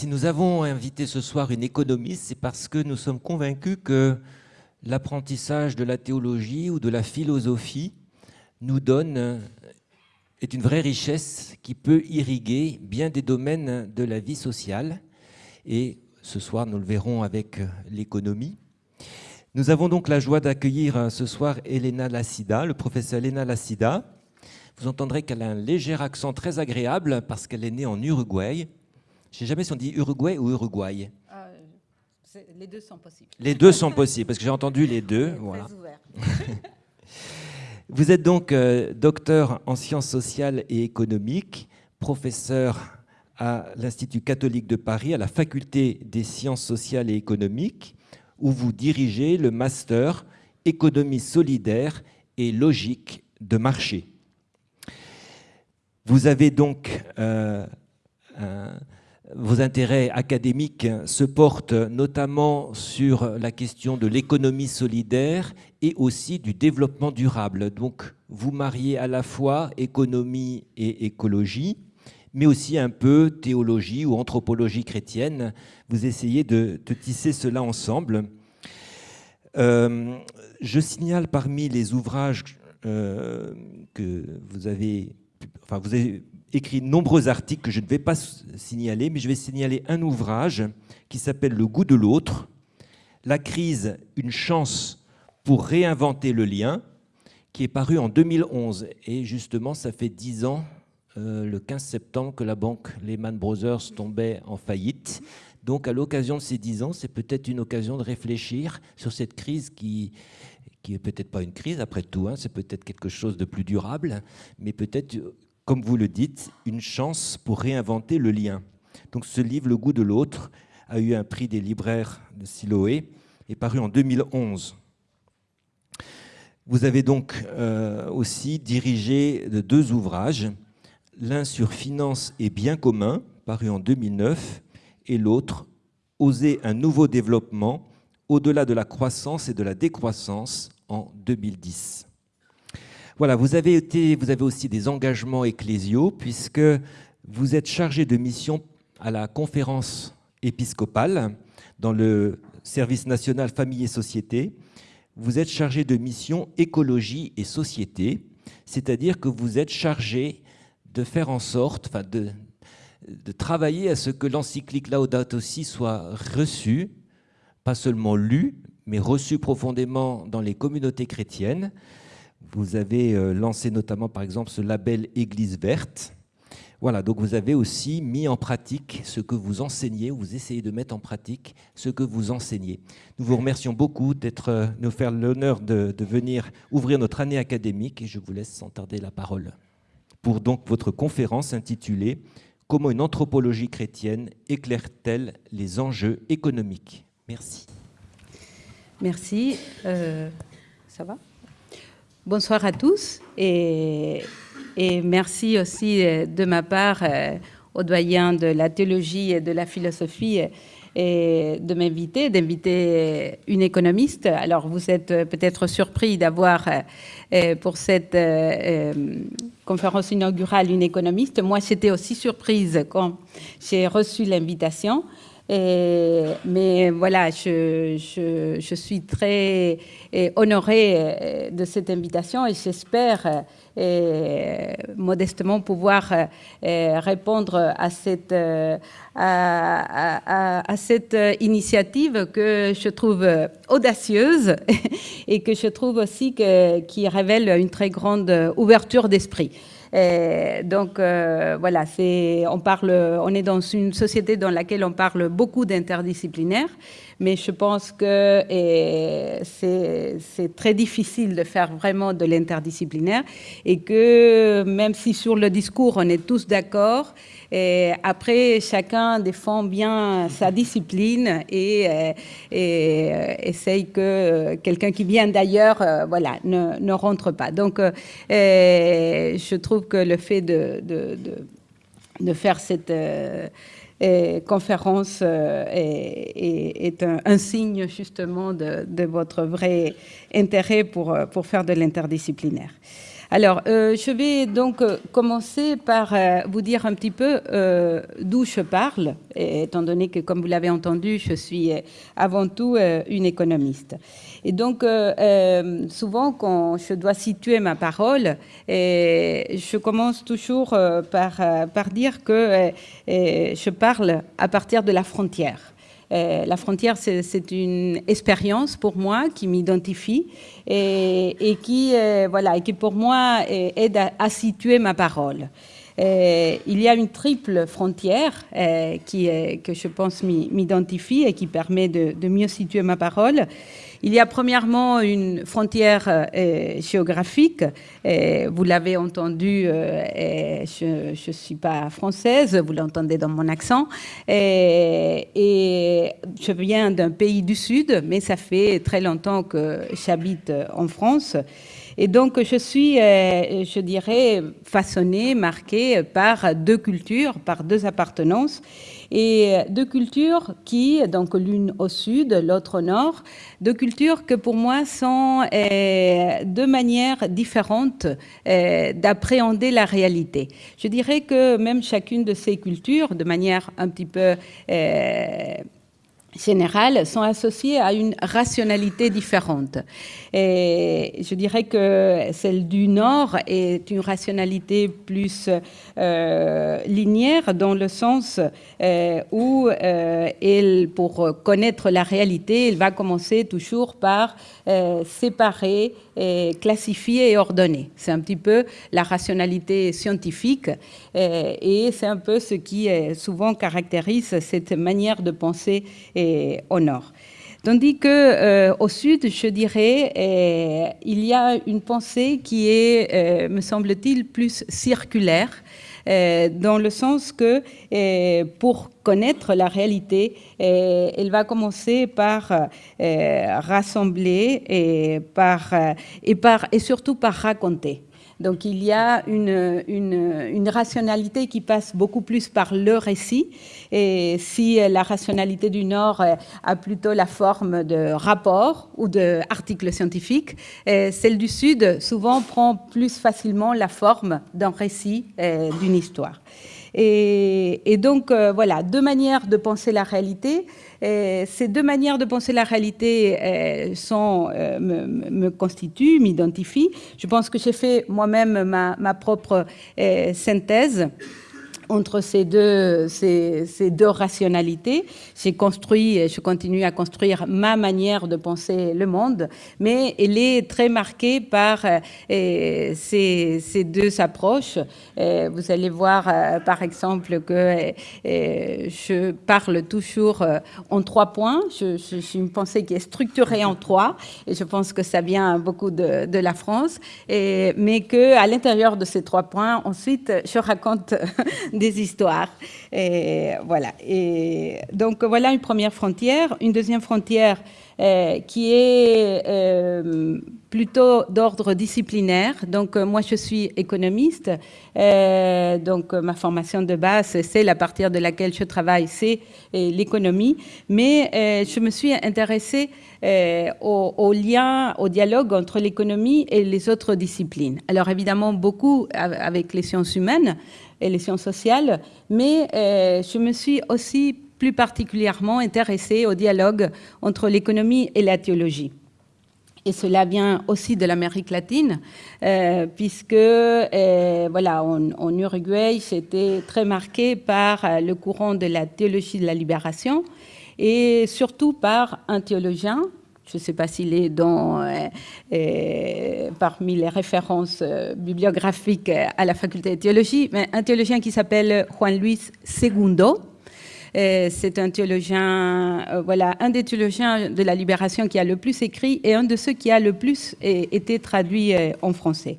Si nous avons invité ce soir une économiste, c'est parce que nous sommes convaincus que l'apprentissage de la théologie ou de la philosophie nous donne est une vraie richesse qui peut irriguer bien des domaines de la vie sociale. Et ce soir, nous le verrons avec l'économie. Nous avons donc la joie d'accueillir ce soir Elena Lassida, le professeur Elena Lassida. Vous entendrez qu'elle a un léger accent très agréable parce qu'elle est née en Uruguay. Je ne sais jamais si on dit Uruguay ou Uruguay. Euh, les deux sont possibles. Les deux sont possibles, parce que j'ai entendu les deux. Voilà. Vous êtes donc euh, docteur en sciences sociales et économiques, professeur à l'Institut catholique de Paris, à la faculté des sciences sociales et économiques, où vous dirigez le master économie solidaire et logique de marché. Vous avez donc euh, un, vos intérêts académiques se portent notamment sur la question de l'économie solidaire et aussi du développement durable. Donc, vous mariez à la fois économie et écologie, mais aussi un peu théologie ou anthropologie chrétienne. Vous essayez de, tisser cela ensemble. Euh, je signale parmi les ouvrages euh, que vous vous avez écrit de nombreux articles que je ne vais pas signaler, mais je vais signaler un ouvrage qui s'appelle Le goût de l'autre, la crise, une chance pour réinventer le lien, qui est paru en 2011. Et justement, ça fait dix ans, euh, le 15 septembre, que la banque Lehman Brothers tombait en faillite. Donc, à l'occasion de ces dix ans, c'est peut-être une occasion de réfléchir sur cette crise qui, qui est peut-être pas une crise après tout, hein, c'est peut-être quelque chose de plus durable, mais peut-être comme vous le dites, une chance pour réinventer le lien. Donc ce livre, Le goût de l'autre, a eu un prix des libraires de Siloé et paru en 2011. Vous avez donc euh, aussi dirigé deux ouvrages, l'un sur finance et biens communs, paru en 2009, et l'autre, Oser un nouveau développement au-delà de la croissance et de la décroissance en 2010. Voilà, vous avez, été, vous avez aussi des engagements ecclésiaux puisque vous êtes chargé de mission à la conférence épiscopale dans le service national famille et société. Vous êtes chargé de mission écologie et société, c'est-à-dire que vous êtes chargé de faire en sorte, enfin de, travailler à ce que l'encyclique Laudato Si soit reçue, pas seulement lue, mais reçue profondément dans les communautés chrétiennes, vous avez euh, lancé notamment, par exemple, ce label Église verte. Voilà, donc vous avez aussi mis en pratique ce que vous enseignez, ou vous essayez de mettre en pratique ce que vous enseignez. Nous vous remercions beaucoup d'être, euh, nous faire l'honneur de, de, venir ouvrir notre année académique et je vous laisse sans tarder la parole pour donc votre conférence intitulée Comment une anthropologie chrétienne éclaire-t-elle les enjeux économiques? Merci. Merci. Euh, ça va? Bonsoir à tous et, merci aussi euh, de ma part euh, au doyen de la théologie et de la philosophie et de m'inviter, d'inviter une économiste. Alors vous êtes peut-être surpris d'avoir euh, pour cette conférence inaugurale une économiste. Moi, j'étais aussi surprise quand j'ai reçu l'invitation. Mais voilà, je, suis très honorée euh, de cette invitation et j'espère euh, modestement pouvoir euh, répondre à cette, initiative que je trouve audacieuse et que je trouve aussi qui révèle une très grande ouverture d'esprit. Donc voilà, c'est, on parle, on est dans une société dans laquelle on parle beaucoup d'interdisciplinaire mais je pense que c'est très difficile de faire vraiment de l'interdisciplinaire et que même si sur le discours on est tous d'accord, après chacun défend bien sa discipline et, essaye que quelqu'un qui vient d'ailleurs voilà, ne, rentre pas. Donc je trouve que le fait de, de faire cette conférence euh, est, un, signe justement de, votre vrai intérêt pour, pour faire de l'interdisciplinaire. Alors, euh, je vais donc euh, commencer par euh, vous dire un petit peu d'où je parle, étant donné que, comme vous l'avez entendu, je suis avant tout une économiste. Et donc, souvent, quand je dois situer ma parole, je commence toujours par, dire que je parle à partir de la frontière. Euh, la frontière, c'est une expérience pour moi qui m'identifie et, qui, euh, voilà, et qui pour moi aide à, situer ma parole. Euh, il y a une triple frontière qui, que je pense m'identifie et qui permet de, mieux situer ma parole. Il y a premièrement une frontière euh, géographique. vous l'avez entendu, euh, je ne suis pas française, vous l'entendez dans mon accent. Et, je viens d'un pays du Sud, mais ça fait très longtemps que j'habite en France. Et donc, je suis, euh, je dirais, façonnée, marquée par deux cultures, par deux appartenances et deux cultures qui, donc l'une au sud, l'autre au nord, deux cultures que pour moi sont euh, deux manières différentes euh, d'appréhender la réalité. Je dirais que même chacune de ces cultures, de manière un petit peu euh, générales sont associées à une rationalité différente. Je dirais que celle du Nord est une rationalité plus euh, linéaire dans le sens euh, où euh, pour connaître la réalité, elle va commencer toujours par séparer, classifier et ordonner. C'est un petit peu la rationalité scientifique et c'est un peu ce qui souvent caractérise cette manière de penser au Nord. Tandis que euh, au sud, je dirais, euh, il y a une pensée qui est, euh, me semble-t-il, plus circulaire, dans le sens que pour connaître la réalité, elle va commencer par rassembler et, par, et, surtout par raconter. Donc il y a une, une, rationalité qui passe beaucoup plus par le récit. Et si la rationalité du Nord a plutôt la forme de rapport ou d'articles scientifiques, celle du Sud souvent prend plus facilement la forme d'un récit, d'une histoire. Et, donc, euh, voilà, deux manières de penser la réalité. Ces deux manières de penser la réalité euh, sont, euh, me, constituent, m'identifient. Je pense que j'ai fait moi-même ma, ma, propre synthèse entre ces deux, ces, deux rationalités. J'ai construit, et je continue à construire ma manière de penser le monde, mais elle est très marquée par euh, ces, deux approches. Euh, vous allez voir, euh, par exemple, que je parle toujours en trois points. Je, suis une pensée qui est structurée en trois, et je pense que ça vient beaucoup de, la France, mais que à l'intérieur de ces trois points, ensuite, je raconte des histoires. Voilà. Et donc voilà une première frontière. Une deuxième frontière euh, qui est euh, plutôt d'ordre disciplinaire. Donc euh, moi je suis économiste. donc ma formation de base, c'est à partir de laquelle je travaille, c'est l'économie. Mais je me suis intéressée au, au, lien, au dialogue entre l'économie et les autres disciplines. Alors évidemment beaucoup avec les sciences humaines, et les sciences sociales, mais euh, je me suis aussi plus particulièrement intéressée au dialogue entre l'économie et la théologie. Et cela vient aussi de l'Amérique latine, euh, puisque euh, voilà, en, Uruguay, j'étais très marquée par le courant de la théologie de la libération et surtout par un théologien je ne sais pas s'il est dans, euh, euh, parmi les références euh, bibliographiques à la faculté de théologie, mais un théologien qui s'appelle Juan Luis Segundo. C'est un théologien, voilà, un des théologiens de la libération qui a le plus écrit et un de ceux qui a le plus été traduit en français.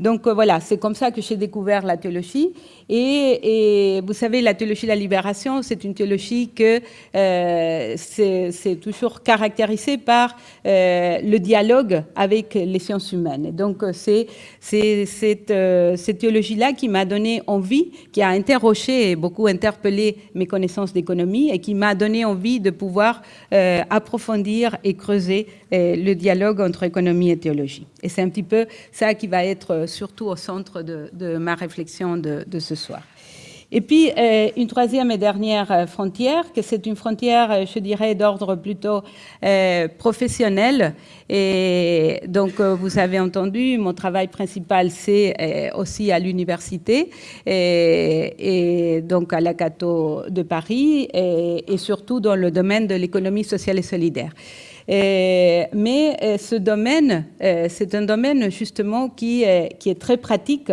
Donc voilà, c'est comme ça que j'ai découvert la théologie. Et, vous savez, la théologie de la libération, c'est une théologie que euh, c'est toujours caractérisée par euh, le dialogue avec les sciences humaines. Et donc, c'est cette, euh, cette théologie-là qui m'a donné envie, qui a interrogé et beaucoup interpellé mes connaissances d'économie et qui m'a donné envie de pouvoir approfondir et creuser le dialogue entre économie et théologie. Et c'est un petit peu ça qui va être surtout au centre de, ma réflexion de, ce soir. Et puis, euh, une troisième et dernière euh, frontière, que c'est une frontière, euh, je dirais, d'ordre plutôt professionnel. Et donc, vous avez entendu, mon travail principal, c'est aussi à l'université, et, donc à la Cato de Paris, et, surtout dans le domaine de l'économie sociale et solidaire. mais ce domaine, c'est un domaine justement qui est très pratique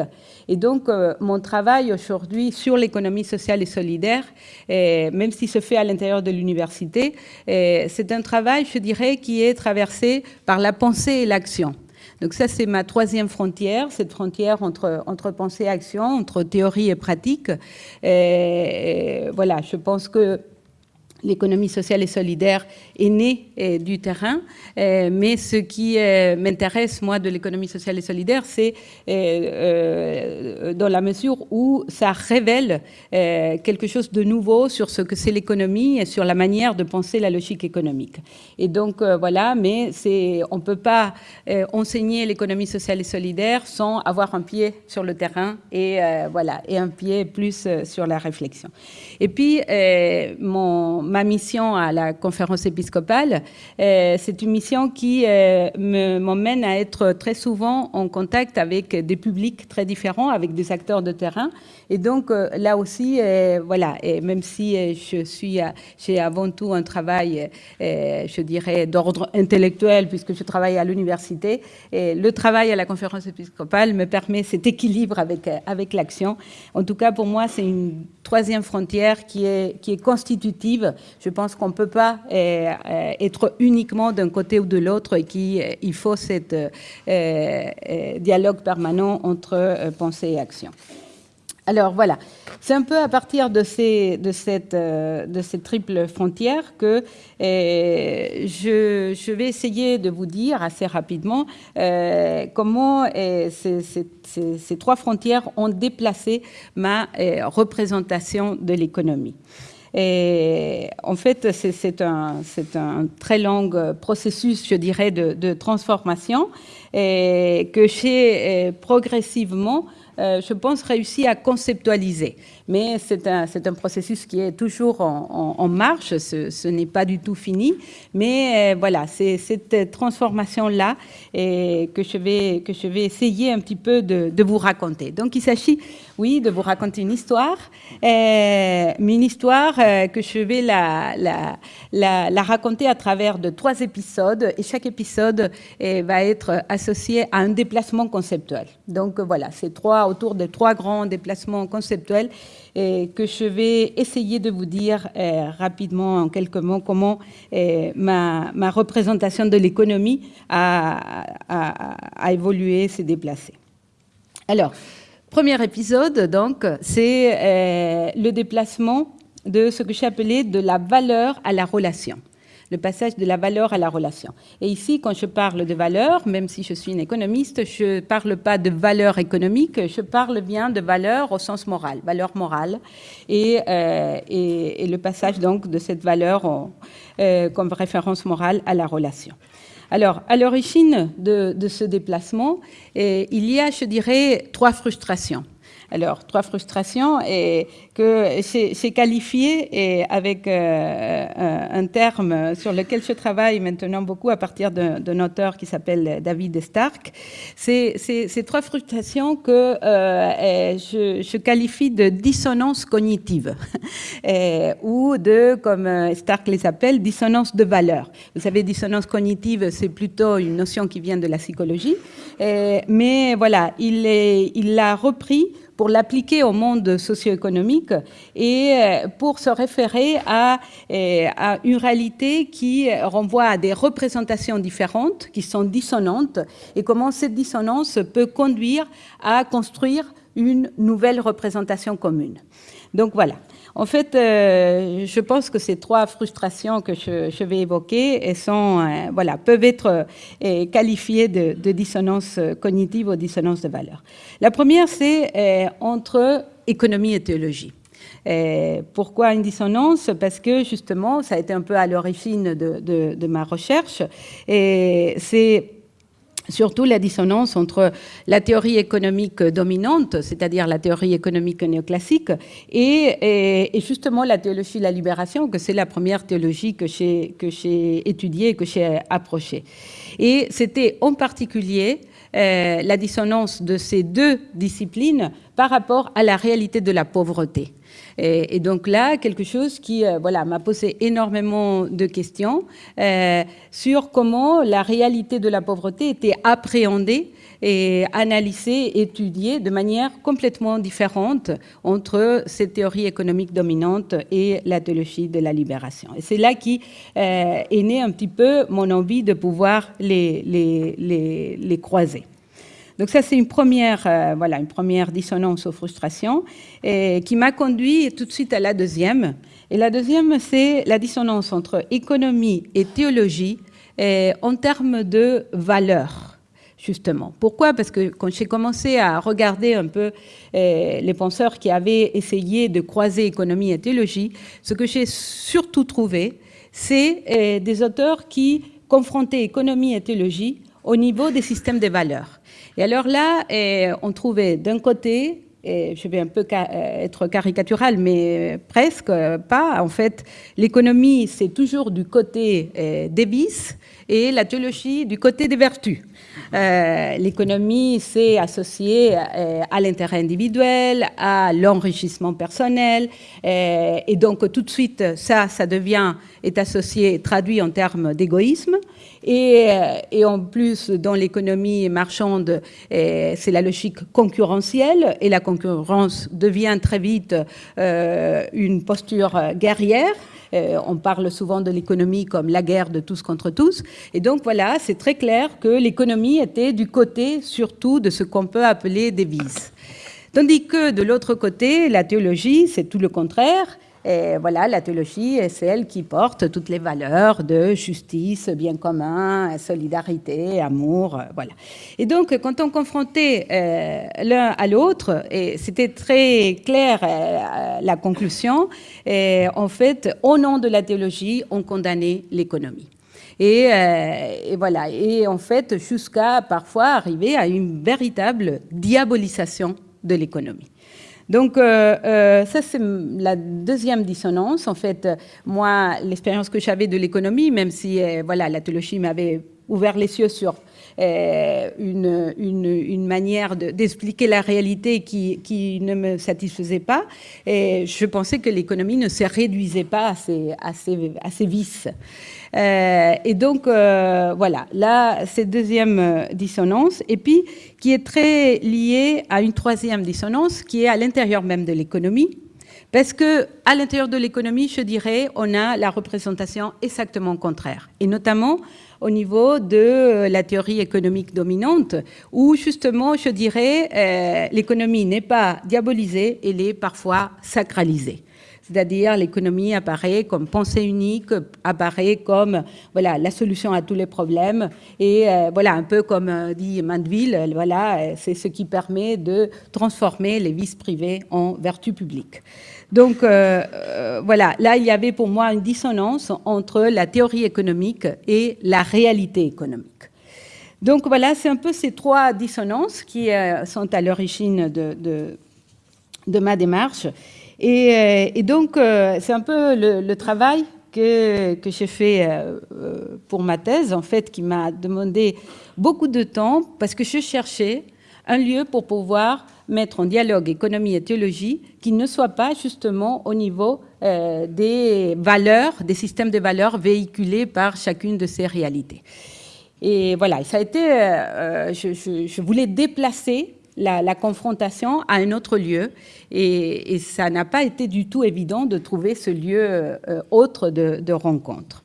et donc, euh, mon travail aujourd'hui sur l'économie sociale et solidaire, même s'il se fait à l'intérieur de l'université, c'est un travail, je dirais, qui est traversé par la pensée et l'action. Donc ça, c'est ma troisième frontière, cette frontière entre, entre pensée et action, entre théorie et pratique. Voilà, je pense que l'économie sociale et solidaire est née euh, du terrain, euh, mais ce qui euh, m'intéresse, moi, de l'économie sociale et solidaire, c'est dans la mesure où ça révèle quelque chose de nouveau sur ce que c'est l'économie et sur la manière de penser la logique économique. Et donc, voilà, mais on ne peut pas enseigner l'économie sociale et solidaire sans avoir un pied sur le terrain et, voilà, et un pied plus sur la réflexion. Et puis, mon ma mission à la conférence épiscopale, euh, c'est une mission qui euh, m'emmène à être très souvent en contact avec des publics très différents, avec des acteurs de terrain. Et donc, euh, là aussi, voilà, et même si j'ai avant tout un travail, je dirais, d'ordre intellectuel, puisque je travaille à l'université, le travail à la conférence épiscopale me permet cet équilibre avec, avec l'action. En tout cas, pour moi, c'est une troisième frontière qui est, qui est constitutive je pense qu'on ne peut pas euh, euh, être uniquement d'un côté ou de l'autre et qu'il euh, faut ce dialogue permanent entre pensée et action. Alors voilà, c'est un peu à partir de, ces, cette, de cette triple frontière que je, vais essayer de vous dire assez rapidement comment ces, ces, trois frontières ont déplacé ma représentation de l'économie. Et en fait, c'est un, très long processus, je dirais, de, transformation que j'ai progressivement euh, je pense, réussi à conceptualiser. Mais c'est un, un, processus qui est toujours en, marche, ce, n'est pas du tout fini. Mais euh, voilà, c'est cette transformation-là que, je vais, que je vais essayer un petit peu de, de vous raconter. Donc il s'agit, oui, de vous raconter une histoire, euh, mais une histoire que je vais la, la, la, la, raconter à travers de trois épisodes, et chaque épisode va être associé à un déplacement conceptuel. Donc voilà, c'est trois autour de trois grands déplacements conceptuels et que je vais essayer de vous dire euh, rapidement en quelques mots comment euh, ma, représentation de l'économie a, a, évolué, s'est déplacée. Alors, premier épisode, donc, c'est euh, le déplacement de ce que j'ai appelé de la valeur à la relation le passage de la valeur à la relation. Et ici, quand je parle de valeur, même si je suis une économiste, je ne parle pas de valeur économique, je parle bien de valeur au sens moral, valeur morale, et, euh, le passage donc de cette valeur euh, comme référence morale à la relation. Alors, à l'origine de, de, ce déplacement, euh, il y a, je dirais, trois frustrations. Alors, trois frustrations et que c'est qualifié et avec euh, un terme sur lequel je travaille maintenant beaucoup à partir d'un auteur qui s'appelle David Stark. C'est ces trois frustrations que euh, je, je, qualifie de dissonance cognitive ou de, comme Stark les appelle, dissonance de valeur. Vous savez, dissonance cognitive, c'est plutôt une notion qui vient de la psychologie, mais voilà, il l'a repris pour l'appliquer au monde socio-économique et euh, pour se référer à, euh, à, une réalité qui renvoie à des représentations différentes, qui sont dissonantes, et comment cette dissonance peut conduire à construire une nouvelle représentation commune. Donc voilà. En fait, euh, je pense que ces trois frustrations que je, vais évoquer sont, euh, voilà, peuvent être euh, qualifiées de, de, dissonance cognitive ou dissonance de valeur. La première, c'est entre économie et théologie. pourquoi une dissonance? Parce que justement, ça a été un peu à l'origine de, de, ma recherche. Et c'est surtout la dissonance entre la théorie économique dominante, c'est-à-dire la théorie économique néoclassique, et, justement la théologie de la libération, que c'est la première théologie que j'ai étudiée, que j'ai approchée. Et c'était en particulier euh, la dissonance de ces deux disciplines par rapport à la réalité de la pauvreté. Et, donc là, quelque chose qui euh, voilà, m'a posé énormément de questions euh, sur comment la réalité de la pauvreté était appréhendée et analysée, étudiée de manière complètement différente entre cette théorie économique dominante et la théologie de la libération. Et c'est là qui euh, est né un petit peu mon envie de pouvoir les, croiser. Donc ça, c'est une première, euh, voilà, une première dissonance aux frustrations et qui m'a conduit tout de suite à la deuxième. Et la deuxième, c'est la dissonance entre économie et théologie en termes de valeur justement. Pourquoi? Parce que quand j'ai commencé à regarder un peu euh, les penseurs qui avaient essayé de croiser économie et théologie, ce que j'ai surtout trouvé, c'est euh, des auteurs qui confrontaient économie et théologie au niveau des systèmes de valeurs. Et alors là, eh, on trouvait d'un côté, et je vais un peu euh, être caricatural, mais presque pas, en fait, l'économie, c'est toujours du côté des vices et la théologie du côté des vertus. Euh, l'économie, c'est associé euh, à l'intérêt individuel, à l'enrichissement personnel, et donc tout de suite, ça, ça devient, est associé, traduit en termes d'égoïsme. Euh, et, en plus, dans l'économie marchande, euh, c'est la logique concurrentielle et la concurrence devient très vite euh, une posture guerrière. on parle souvent de l'économie comme la guerre de tous contre tous. Et donc voilà, c'est très clair que l'économie était du côté surtout de ce qu'on peut appeler des vices. Tandis que de l'autre côté, la théologie, c'est tout le contraire. Voilà, la théologie est celle qui porte toutes les valeurs de justice, bien commun, solidarité, amour, euh, voilà. Et donc, quand on confrontait euh, l'un à l'autre, et c'était très clair euh, la conclusion, en fait, au nom de la théologie, on condamnait l'économie. Et, et, voilà, et en fait, jusqu'à parfois arriver à une véritable diabolisation de l'économie. Donc, euh, euh, ça, c'est la deuxième dissonance. En fait, moi, l'expérience que j'avais de l'économie, même si euh, voilà, la théologie m'avait ouvert les yeux sur une, manière d'expliquer la réalité qui, ne me satisfaisait pas. Et je pensais que l'économie ne se réduisait pas à ses, à ses vices. Euh, et donc, euh, voilà, là, c'est deuxième euh, dissonance. Et puis, qui est très liée à une troisième dissonance, qui est à l'intérieur même de l'économie. Parce que à l'intérieur de l'économie, je dirais, on a la représentation exactement contraire. Et notamment au niveau de la théorie économique dominante, où justement, je dirais, l'économie n'est pas diabolisée, elle est parfois sacralisée c'est-à-dire l'économie apparaît comme pensée unique, apparaît comme voilà la solution à tous les problèmes et euh, voilà un peu comme euh, dit Mandeville, voilà c'est ce qui permet de transformer les vices privés en vertus publiques. Donc euh, voilà, là il y avait pour moi une dissonance entre la théorie économique et la réalité économique. Donc voilà, c'est un peu ces trois dissonances qui sont à l'origine de ma démarche. Euh, et, donc, euh, c'est un peu le, travail que, que j'ai fait euh, pour ma thèse, en fait, qui m'a demandé beaucoup de temps parce que je cherchais un lieu pour pouvoir mettre en dialogue économie et théologie qui ne soit pas justement au niveau des valeurs, des systèmes de valeurs véhiculés par chacune de ces réalités. Et voilà, ça a été, je, je, voulais déplacer la, confrontation à un autre lieu. Et, ça n'a pas été du tout évident de trouver ce lieu euh, autre de, rencontre.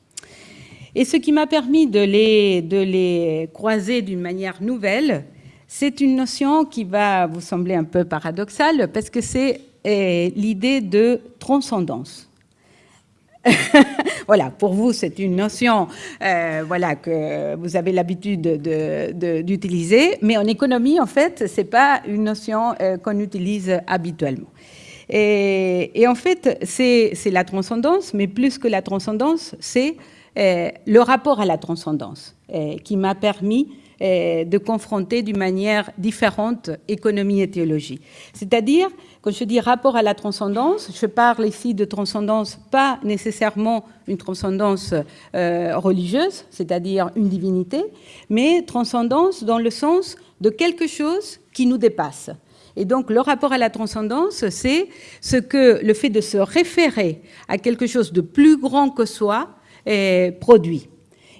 Et ce qui m'a permis de les, de les croiser d'une manière nouvelle, c'est une notion qui va vous sembler un peu paradoxale parce que c'est l'idée de transcendance. voilà, pour vous, c'est une notion euh, voilà, que vous avez l'habitude d'utiliser, mais en économie, en fait, ce n'est pas une notion euh, qu'on utilise habituellement. Et, en fait, c'est la transcendance, mais plus que la transcendance, c'est euh, le rapport à la transcendance qui m'a permis de confronter d'une manière différente économie et théologie. C'est-à-dire, quand je dis rapport à la transcendance, je parle ici de transcendance, pas nécessairement une transcendance euh, religieuse, c'est-à-dire une divinité, mais transcendance dans le sens de quelque chose qui nous dépasse. Et donc, le rapport à la transcendance, c'est ce que le fait de se référer à quelque chose de plus grand que soi produit.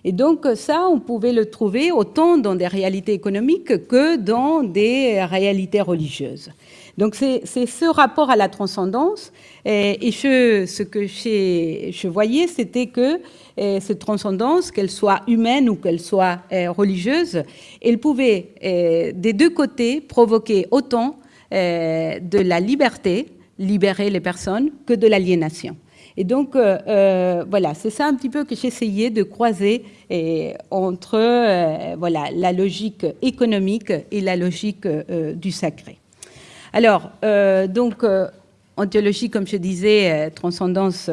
Et donc ça, on pouvait le trouver autant dans des réalités économiques que dans des réalités religieuses. Donc c'est ce rapport à la transcendance. Et, ce que je voyais, c'était que cette transcendance, qu'elle soit humaine ou qu'elle soit religieuse, elle pouvait des deux côtés provoquer autant de la liberté, libérer les personnes, que de l'aliénation. Et donc, euh, euh, voilà, c'est ça un petit peu que j'essayais de croiser entre euh, voilà, la logique économique et la logique du sacré. Alors, donc, en théologie, comme je disais, transcendance,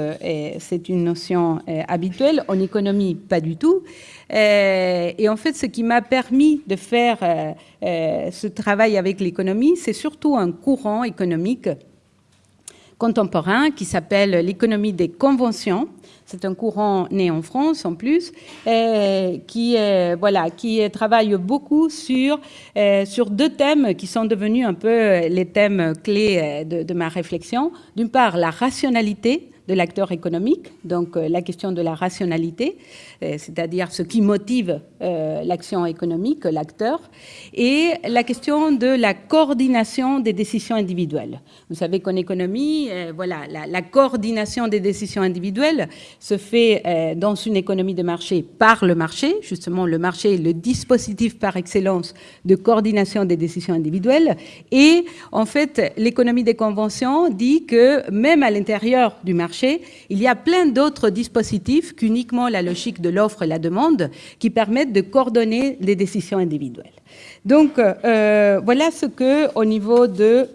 c'est une notion habituelle. En économie, pas du tout. et en fait, ce qui m'a permis de faire ce travail avec l'économie, c'est surtout un courant économique contemporain qui s'appelle l'économie des conventions. C'est un courant né en France en plus, qui, voilà, qui travaille beaucoup sur, deux thèmes qui sont devenus un peu les thèmes clés de, ma réflexion. D'une part, la rationalité de l'acteur économique, donc euh, la question de la rationalité, euh, c'est-à-dire ce qui motive euh, l'action économique, l'acteur, et la question de la coordination des décisions individuelles. Vous savez qu'en économie, voilà, la, coordination des décisions individuelles se fait dans une économie de marché par le marché. Justement, le marché est le dispositif par excellence de coordination des décisions individuelles. Et en fait, l'économie des conventions dit que même à l'intérieur du marché, il y a plein d'autres dispositifs qu'uniquement la logique de l'offre et la demande qui permettent de coordonner les décisions individuelles. Donc, euh, voilà ce que, au niveau de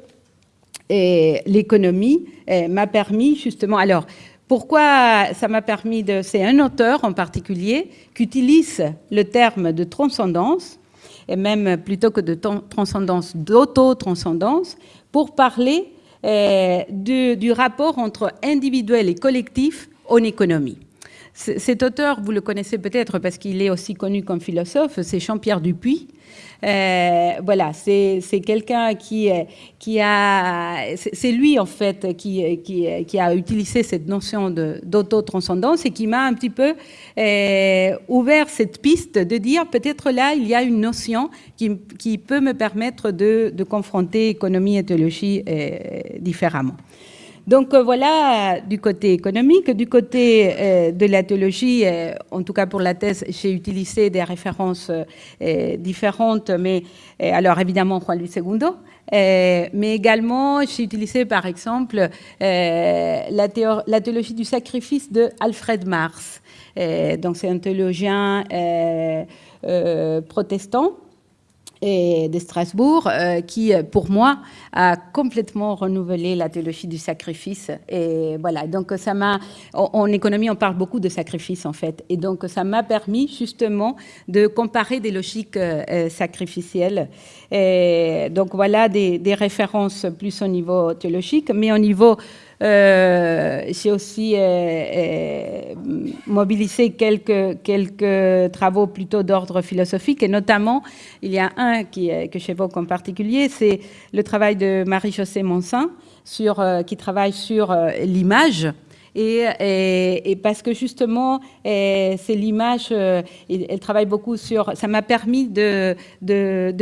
l'économie, euh, m'a permis justement. Alors, pourquoi ça m'a permis de. C'est un auteur en particulier qui utilise le terme de transcendance, et même plutôt que de transcendance, d'auto-transcendance, pour parler euh, du, rapport entre individuel et collectif en économie. Cet auteur, vous le connaissez peut-être parce qu'il est aussi connu comme philosophe, c'est Jean-Pierre Dupuis. Euh, voilà, c'est quelqu'un qui, qui a... C'est lui, en fait, qui, a utilisé cette notion d'auto-transcendance et qui m'a un petit peu euh, ouvert cette piste de dire peut-être là, il y a une notion qui, peut me permettre de, confronter économie et théologie euh, différemment. Donc euh, voilà du côté économique. Du côté euh, de la théologie, euh, en tout cas pour la thèse, j'ai utilisé des références différentes, mais alors évidemment Juan Luis II, mais également j'ai utilisé par exemple la, la, théologie du sacrifice de Alfred Mars. donc c'est un théologien protestant et de Strasbourg, euh, qui, pour moi, a complètement renouvelé la théologie du sacrifice. Et voilà, donc ça m'a, en, économie, on parle beaucoup de sacrifice, en fait. Et donc, ça m'a permis, justement, de comparer des logiques euh, sacrificielles. Et donc, voilà des, références plus au niveau théologique, mais au niveau euh, j'ai aussi euh, euh, mobilisé quelques, quelques travaux plutôt d'ordre philosophique, et notamment, il y a un qui, que j'évoque en particulier, c'est le travail de Marie-Josée Monsin, sur, qui travaille sur l'image et, parce que justement, c'est l'image, euh, elle travaille beaucoup sur, ça m'a permis de,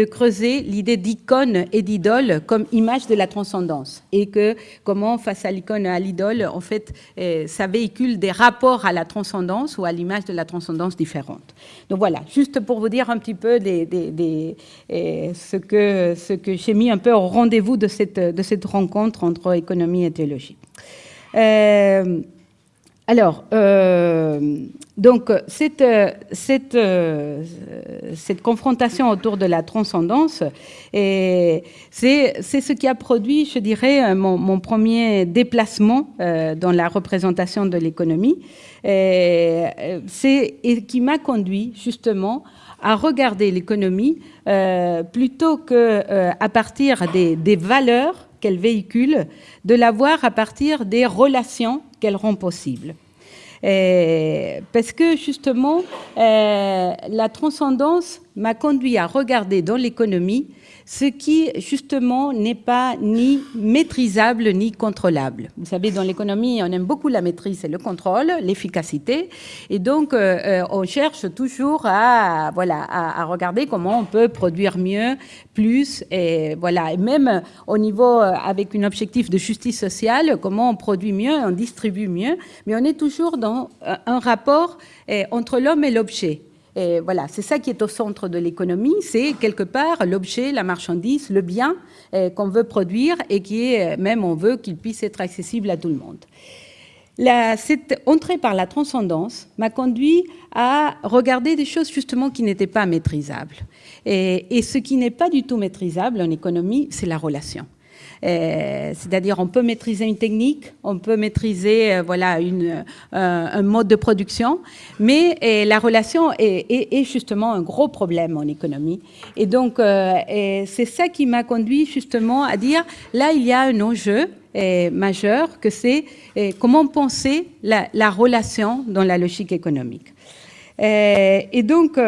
creuser l'idée d'icône et d'idole comme image de la transcendance, et que comment face à l'icône et à l'idole, en fait, euh, ça véhicule des rapports à la transcendance ou à l'image de la transcendance différente. Donc voilà, juste pour vous dire un petit peu euh, ce que, j'ai mis un peu au rendez-vous de cette rencontre entre économie et théologie. Euh, alors, euh, donc, cette, cette, euh, cette, confrontation autour de la transcendance, c'est ce qui a produit, je dirais, mon, mon premier déplacement dans la représentation de l'économie, et, et qui m'a conduit justement regarder l'économie plutôt que à partir des, des valeurs qu'elle véhicule, de la voir à partir des relations qu'elle rend possibles. parce que justement, euh, la transcendance m'a conduit à regarder dans l'économie ce qui justement n'est pas ni maîtrisable ni contrôlable. Vous savez, dans l'économie, on aime beaucoup la maîtrise et le contrôle, l'efficacité, et donc euh, euh, on cherche toujours à voilà à, regarder comment on peut produire mieux, plus, et voilà, et même au niveau euh, avec un objectif de justice sociale, comment on produit mieux, on distribue mieux, mais on est toujours dans un rapport entre l'homme et l'objet. Voilà, c'est ça qui est au centre de l'économie, c'est quelque part l'objet, la marchandise, le bien eh, qu'on veut produire et qui est, même on veut qu'il puisse être accessible à tout le monde. cette entrée par la transcendance m'a conduit à regarder des choses justement qui n'étaient pas maîtrisables. et ce qui n'est pas du tout maîtrisable en économie, c'est la relation. Euh, c'est-à-dire on peut maîtriser une technique, on peut maîtriser euh, voilà euh, un mode de production, mais la relation est, justement un gros problème en économie. Et donc c'est ça qui m'a conduit justement à dire là il y a un enjeu majeur que c'est comment penser la, relation dans la logique économique. et donc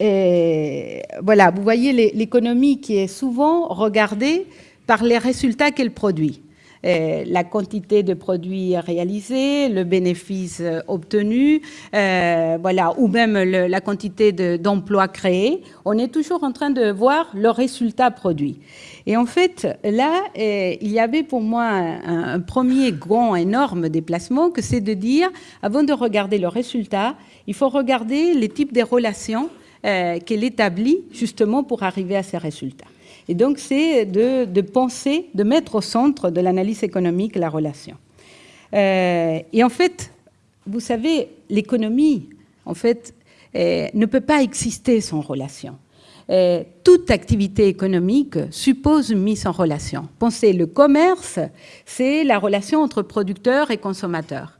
voilà, vous voyez l'économie qui est souvent regardée par les résultats qu'elle produit. Euh, la quantité de produits réalisés, le bénéfice euh, obtenu, euh, voilà, ou même la quantité d'emplois créés. On est toujours en train de voir le résultat produit. Et en fait, là, il y avait pour moi un, un premier grand, énorme déplacement, que c'est de dire, avant de regarder le résultat, il faut regarder les types de relations qu'elle établit justement pour arriver à ces résultats. Et donc, c'est de, penser, de mettre au centre de l'analyse économique la relation. Euh, et en fait, vous savez, l'économie, en fait, euh, ne peut pas exister sans relation. Euh, toute activité économique suppose une mise en relation. Pensez, le commerce, c'est la relation entre producteurs et consommateurs.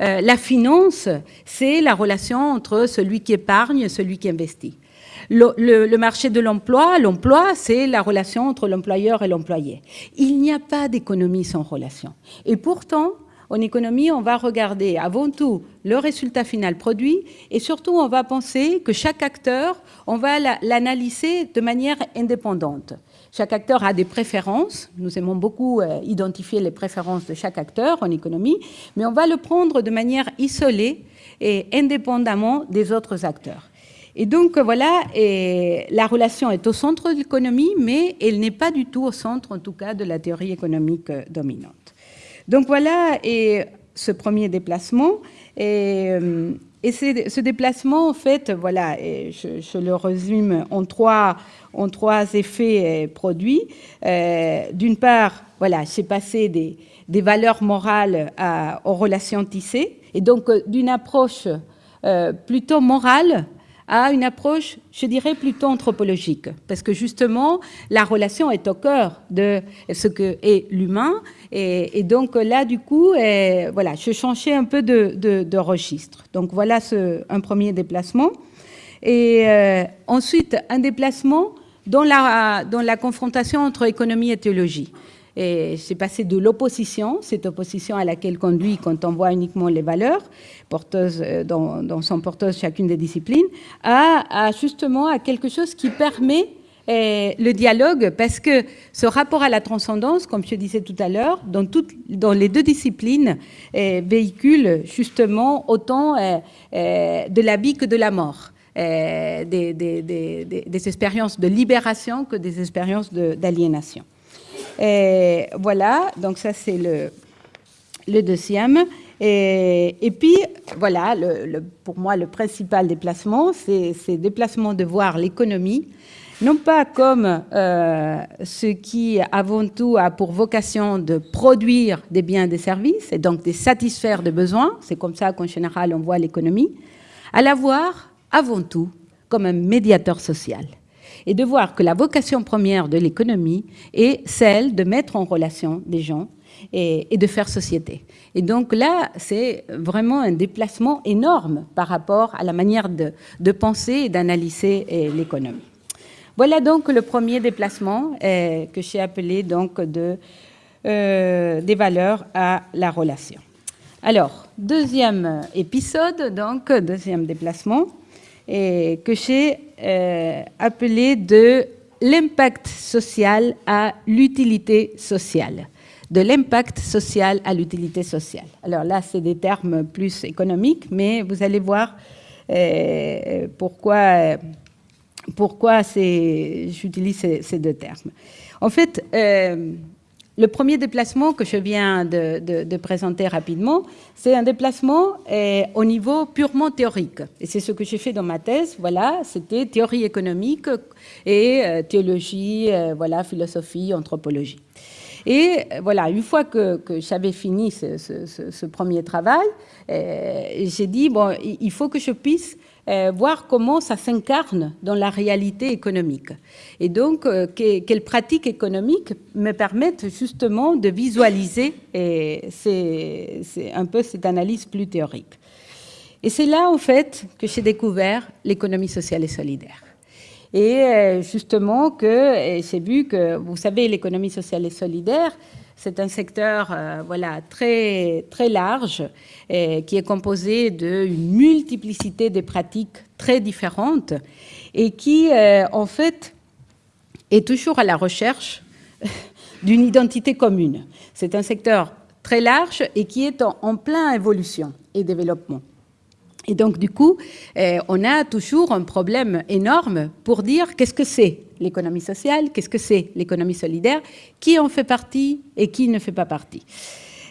La finance, c'est la relation entre celui qui épargne et celui qui investit. Le, marché de l'emploi, l'emploi, c'est la relation entre l'employeur et l'employé. Il n'y a pas d'économie sans relation. Et pourtant, en économie, on va regarder avant tout le résultat final produit et surtout, on va penser que chaque acteur, on va l'analyser de manière indépendante. Chaque acteur a des préférences. Nous aimons beaucoup euh, identifier les préférences de chaque acteur en économie, mais on va le prendre de manière isolée et indépendamment des autres acteurs. Et donc voilà, la relation est au centre de l'économie, mais elle n'est pas du tout au centre, en tout cas, de la théorie économique euh, dominante. Donc voilà, ce premier déplacement. Et, euh, ce déplacement, en fait, voilà, je, le résume en trois, en trois effets euh, produits. D'une part, voilà, c'est passé des, des, valeurs morales à, aux relations tissées, et donc d'une approche plutôt morale à une approche, je dirais, plutôt anthropologique, parce que justement, la relation est au cœur de ce que est l'humain, et, donc là, du coup, voilà, je changeais un peu de, registre. Donc voilà un premier déplacement. Et euh, ensuite, un déplacement dans la, dans la confrontation entre économie et théologie. Et c'est passé de l'opposition, cette opposition à laquelle conduit quand on voit uniquement les valeurs porteuses, euh, dans, son porteuse chacune des disciplines, à, justement à quelque chose qui permet euh, le dialogue, parce que ce rapport à la transcendance, comme je disais tout à l'heure, dans, dans les deux disciplines, euh, véhicule justement autant de la vie que de la mort. des, expériences de libération que des expériences d'aliénation. Et voilà, donc ça c'est le, deuxième. Et, puis, voilà, pour moi, le principal déplacement, c'est le déplacement de voir l'économie non pas comme euh, ce qui avant tout a pour vocation de produire des biens et des services, et donc de satisfaire des besoins, c'est comme ça qu'en général on voit l'économie, à la voir avant tout comme un médiateur social et de voir que la vocation première de l'économie est celle de mettre en relation des gens et, de faire société. Et donc là, c'est vraiment un déplacement énorme par rapport à la manière de, penser et d'analyser eh, l'économie. Voilà donc le premier déplacement eh, que j'ai appelé donc de, euh, des valeurs à la relation. Alors, deuxième épisode, donc deuxième déplacement, que j'ai euh, appelé de l'impact social à l'utilité sociale. De l'impact social à l'utilité sociale. Alors là, c'est des termes plus économiques, mais vous allez voir euh, pourquoi, pourquoi j'utilise ces, ces, deux termes. En fait, euh, le premier déplacement que je viens de, présenter rapidement, c'est un déplacement eh, au niveau purement théorique. Et c'est ce que j'ai fait dans ma thèse. Voilà, c'était théorie économique et euh, théologie, euh, voilà, philosophie, anthropologie. Et voilà, une fois que, j'avais fini ce, premier travail, j'ai dit, bon, il faut que je puisse euh, voir comment ça s'incarne dans la réalité économique. Et donc, euh, quelles pratiques économiques me permettent justement de visualiser un peu cette analyse plus théorique. Et c'est là, en fait, que j'ai découvert l'économie sociale et solidaire. Et euh, justement que j'ai vu que, vous savez, l'économie sociale et solidaire, c'est un secteur euh, voilà, très, très large qui est composé d'une multiplicité de pratiques très différentes et qui, euh, en fait, est toujours à la recherche d'une identité commune. C'est un secteur très large et qui est en, en plein évolution et développement. Et donc, du coup, euh, on a toujours un problème énorme pour dire qu'est-ce que c'est l'économie sociale, qu'est-ce que c'est l'économie solidaire, qui en fait partie et qui ne fait pas partie.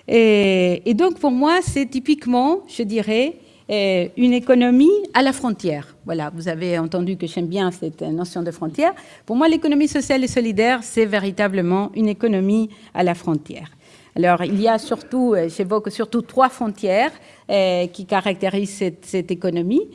Et, donc, pour moi, c'est typiquement, je dirais, euh, une économie à la frontière. Voilà, vous avez entendu que j'aime bien cette notion de frontière. Pour moi, l'économie sociale et solidaire, c'est véritablement une économie à la frontière. Alors, il y a surtout, euh, j'évoque surtout trois frontières euh, qui caractérisent cette, économie.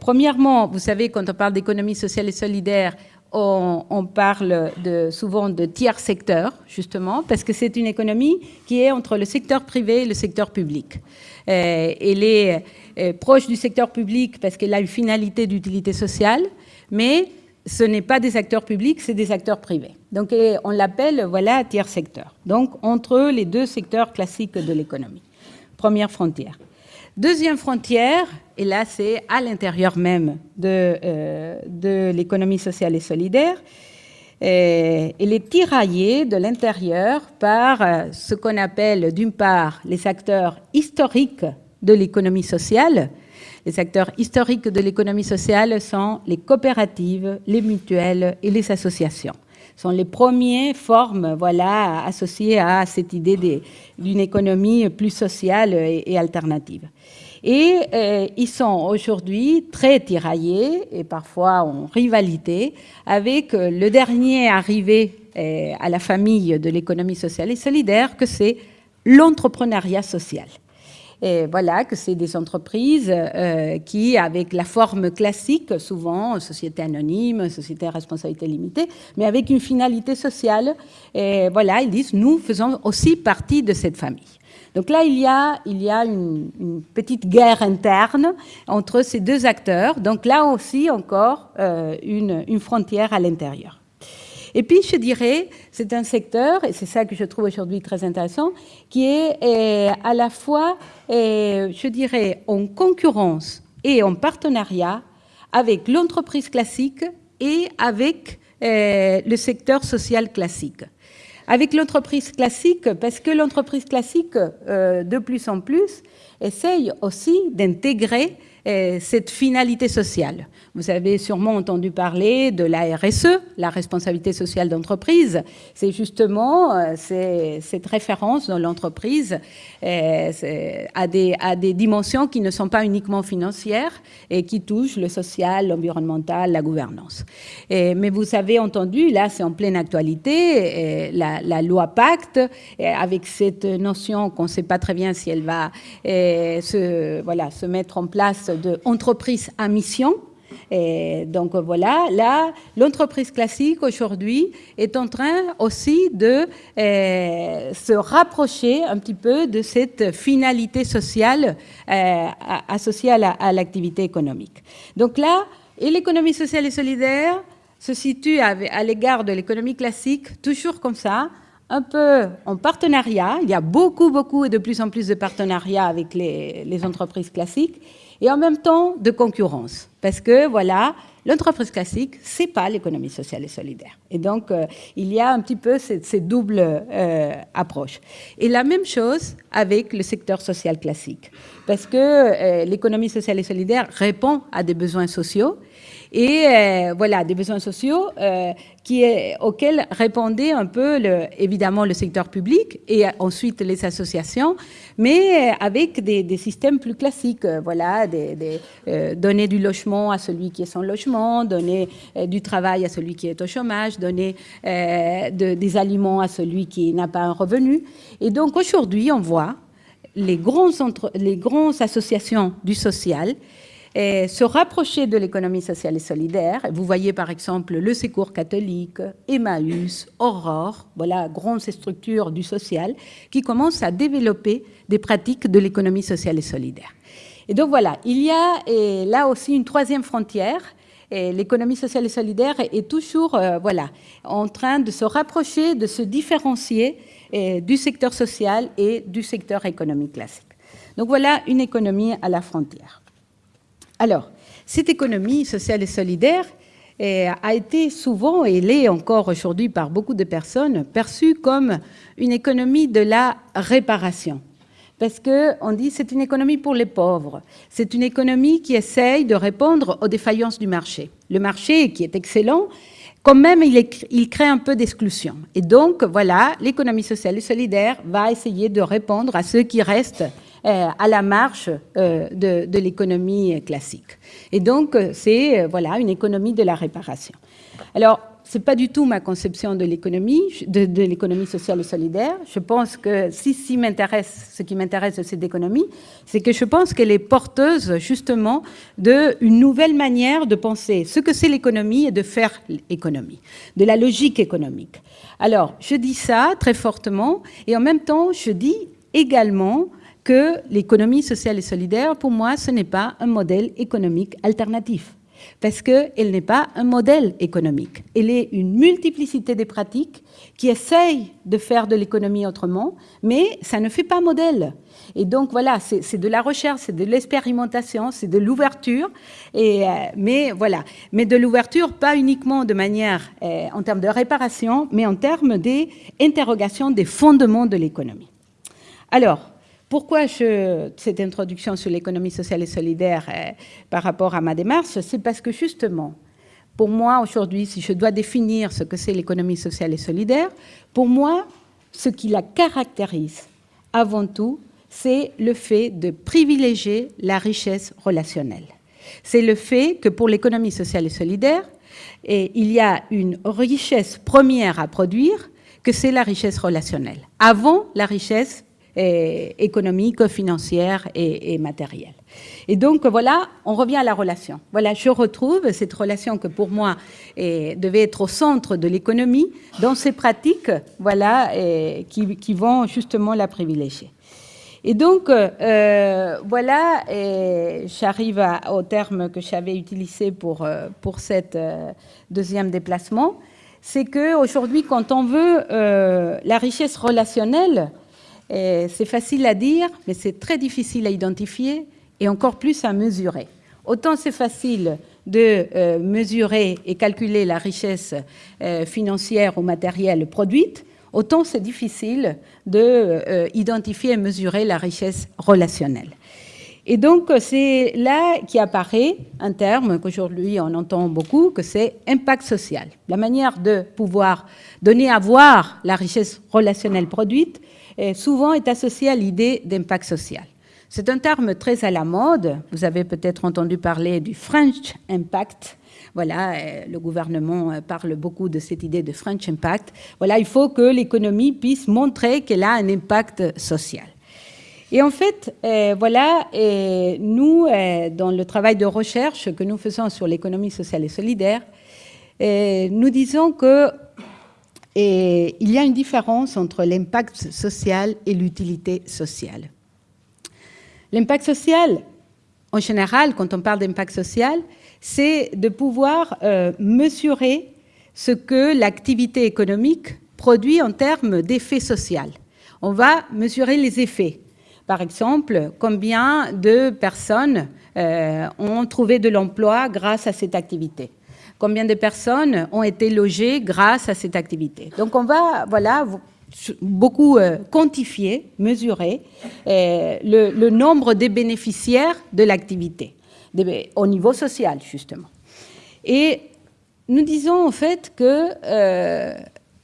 Premièrement, vous savez, quand on parle d'économie sociale et solidaire, on, parle souvent de tiers secteur, justement, parce que c'est une économie qui est entre le secteur privé et le secteur public. elle est proche du secteur public parce qu'elle a une finalité d'utilité sociale, mais ce n'est pas des acteurs publics, c'est des acteurs privés. Donc on l'appelle voilà tiers secteur. Donc entre les deux secteurs classiques de l'économie. Première frontière. Deuxième frontière, et là c'est à l'intérieur même de, euh, l'économie sociale et solidaire, elle est tiraillée de l'intérieur par euh, ce qu'on appelle d'une part les acteurs historiques de l'économie sociale, les acteurs historiques de l'économie sociale sont les coopératives, les mutuelles et les associations. Sont les premières formes voilà, associées à cette idée d'une économie plus sociale et, alternative. Et euh, ils sont aujourd'hui très tiraillés et parfois en rivalité avec le dernier arrivé euh, à la famille de l'économie sociale et solidaire, que c'est l'entrepreneuriat social. Et voilà, que c'est des entreprises euh, qui, avec la forme classique, souvent société anonyme, société à responsabilité limitée, mais avec une finalité sociale, et voilà, ils disent, nous faisons aussi partie de cette famille. Donc là, il y a, il y a une, petite guerre interne entre ces deux acteurs. Donc là aussi, encore, euh, une frontière à l'intérieur. Et puis, je dirais, c'est un secteur, et c'est ça que je trouve aujourd'hui très intéressant, qui est euh, à la fois, euh, je dirais, en concurrence et en partenariat avec l'entreprise classique et avec euh, le secteur social classique. Avec l'entreprise classique, parce que l'entreprise classique, de plus en plus, essaye aussi d'intégrer cette finalité sociale. Vous avez sûrement entendu parler de la RSE, la responsabilité sociale d'entreprise. C'est justement euh, cette référence dans l'entreprise euh, à, des, à des dimensions qui ne sont pas uniquement financières et qui touchent le social, l'environnemental, la gouvernance. mais vous avez entendu, là c'est en pleine actualité, la, la, loi Pacte, avec cette notion qu'on ne sait pas très bien si elle va se, voilà, se mettre en place d'entreprise à mission, donc voilà, là, l'entreprise classique aujourd'hui est en train aussi de euh, se rapprocher un petit peu de cette finalité sociale euh, associée à l'activité économique. Donc là, et l'économie sociale et solidaire se situe à, l'égard de l'économie classique, toujours comme ça, un peu en partenariat. Il y a beaucoup, beaucoup et de plus en plus de partenariats avec les entreprises classiques et en même temps de concurrence. Parce que, voilà, l'entreprise classique, c'est pas l'économie sociale et solidaire. Et donc, euh, il y a un petit peu ces, doubles euh, approches. Et la même chose avec le secteur social classique. Parce que euh, l'économie sociale et solidaire répond à des besoins sociaux et voilà, des besoins sociaux auxquels répondait un peu, évidemment, le secteur public et ensuite les associations, mais euh, avec des, systèmes plus classiques. Voilà, des, des donner du logement à celui qui est sans logement, donner du travail à celui qui est au chômage, donner de, des aliments à celui qui n'a pas un revenu. Et donc aujourd'hui, on voit les, les grandes associations du social se rapprocher de l'économie sociale et solidaire. Vous voyez par exemple le Secours catholique, Emmaüs, Aurore, voilà, grandes structures du social qui commencent à développer des pratiques de l'économie sociale et solidaire. Et donc voilà, il y a là aussi une troisième frontière. L'économie sociale et solidaire est toujours euh, voilà, en train de se rapprocher, de se différencier du secteur social et du secteur économique classique. Donc voilà une économie à la frontière. Alors, cette économie sociale et solidaire eh, a été souvent, et l'est encore aujourd'hui par beaucoup de personnes, perçue comme une économie de la réparation. Parce qu'on dit c'est une économie pour les pauvres. C'est une économie qui essaye de répondre aux défaillances du marché. Le marché, qui est excellent, quand même, il, crée un peu d'exclusion. Et donc, voilà, l'économie sociale et solidaire va essayer de répondre à ceux qui restent à la marche euh, de, l'économie classique. Et donc, euh, c'est voilà, une économie de la réparation. Alors, ce n'est pas du tout ma conception de l'économie, de, l'économie sociale et solidaire. Je pense que si, si m'intéresse, ce qui m'intéresse de cette économie, c'est que je pense qu'elle est porteuse justement d'une nouvelle manière de penser ce que c'est l'économie et de faire l'économie, de la logique économique. Alors, je dis ça très fortement et en même temps, je dis également que l'économie sociale et solidaire, pour moi, ce n'est pas un modèle économique alternatif, parce qu'elle n'est pas un modèle économique. Elle est une multiplicité des pratiques qui essayent de faire de l'économie autrement, mais ça ne fait pas modèle. Et donc voilà, c'est de la recherche, c'est de l'expérimentation, c'est de l'ouverture, euh, mais voilà, mais de l'ouverture pas uniquement de manière euh, en termes de réparation, mais en termes d'interrogation des fondements de l'économie. Alors, pourquoi cette introduction sur l'économie sociale et solidaire euh, par rapport à ma démarche C'est parce que justement, pour moi aujourd'hui, si je dois définir ce que c'est l'économie sociale et solidaire, pour moi, ce qui la caractérise avant tout, c'est le fait de privilégier la richesse relationnelle. C'est le fait que pour l'économie sociale et solidaire, il y a une richesse première à produire, que c'est la richesse relationnelle, avant la richesse économique, financière et, matérielle. Et donc voilà, on revient à la relation. Voilà, je retrouve cette relation que pour moi devait être au centre de l'économie dans ces pratiques, voilà, qui, vont justement la privilégier. Et donc, euh, voilà, j'arrive au terme que j'avais utilisé pour, euh, pour cette euh, deuxième déplacement, c'est qu'aujourd'hui, quand on veut la richesse relationnelle, c'est facile à dire, mais c'est très difficile à identifier et encore plus à mesurer. Autant c'est facile de euh, mesurer et calculer la richesse euh, financière ou matérielle produite, autant c'est difficile d'identifier euh, et mesurer la richesse relationnelle. Et donc, c'est là qui apparaît un terme qu'aujourd'hui on entend beaucoup, que c'est impact social. La manière de pouvoir donner à voir la richesse relationnelle produite souvent est associée à l'idée d'impact social. C'est un terme très à la mode. Vous avez peut-être entendu parler du French Impact. Voilà, euh, le gouvernement euh, parle beaucoup de cette idée de French Impact. Voilà, il faut que l'économie puisse montrer qu'elle a un impact social. Et en fait, euh, voilà, nous, dans le travail de recherche que nous faisons sur l'économie sociale et solidaire, nous disons que il y a une différence entre l'impact social et l'utilité sociale. L'impact social, en général, quand on parle d'impact social, c'est de pouvoir euh, mesurer ce que l'activité économique produit en termes d'effet social. On va mesurer les effets. Par exemple, combien de personnes euh, ont trouvé de l'emploi grâce à cette activité Combien de personnes ont été logées grâce à cette activité Donc on va voilà, beaucoup euh, quantifier, mesurer euh, le, nombre des bénéficiaires de l'activité, au niveau social justement. Et nous disons en fait que euh,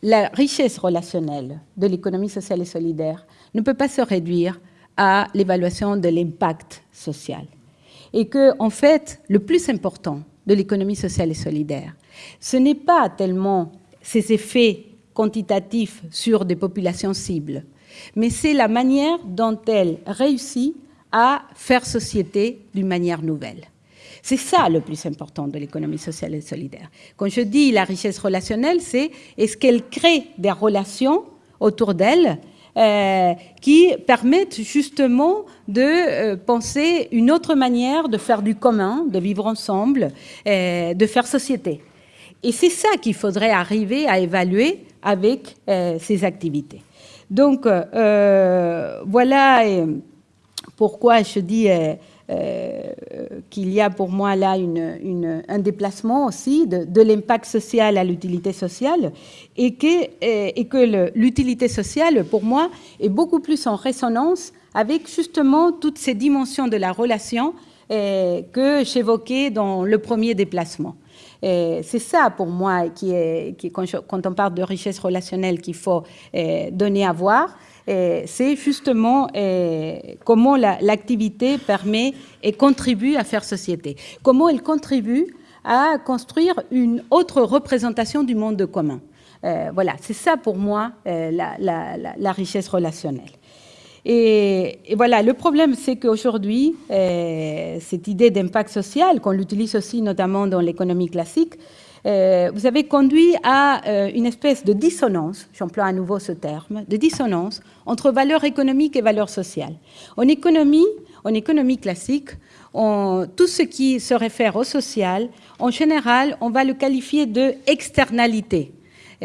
la richesse relationnelle de l'économie sociale et solidaire ne peut pas se réduire à l'évaluation de l'impact social. Et que, en fait, le plus important de l'économie sociale et solidaire, ce n'est pas tellement ses effets quantitatif sur des populations cibles, mais c'est la manière dont elle réussit à faire société d'une manière nouvelle. C'est ça le plus important de l'économie sociale et solidaire. Quand je dis la richesse relationnelle, c'est est-ce qu'elle crée des relations autour d'elle euh, qui permettent justement de euh, penser une autre manière de faire du commun, de vivre ensemble, euh, de faire société. Et c'est ça qu'il faudrait arriver à évaluer avec ces activités. Donc, voilà pourquoi je dis qu'il y a pour moi là un déplacement aussi de, l'impact social à l'utilité sociale et que, l'utilité sociale, pour moi, est beaucoup plus en résonance avec justement toutes ces dimensions de la relation que j'évoquais dans le premier déplacement. C'est ça pour moi qui est, quand, on parle de richesse relationnelle qu'il faut eh, donner à voir. Eh, c'est justement eh, comment l'activité permet et contribue à faire société. Comment elle contribue à construire une autre représentation du monde commun. Voilà, c'est ça pour moi la richesse relationnelle. Et, voilà, le problème, c'est qu'aujourd'hui, euh, cette idée d'impact social, qu'on l'utilise aussi notamment dans l'économie classique, euh, vous avez conduit à euh, une espèce de dissonance, j'emploie à nouveau ce terme, de dissonance entre valeur économique et valeur sociale. En économie, en économie classique, tout ce qui se réfère au social, en général, on va le qualifier de externalité.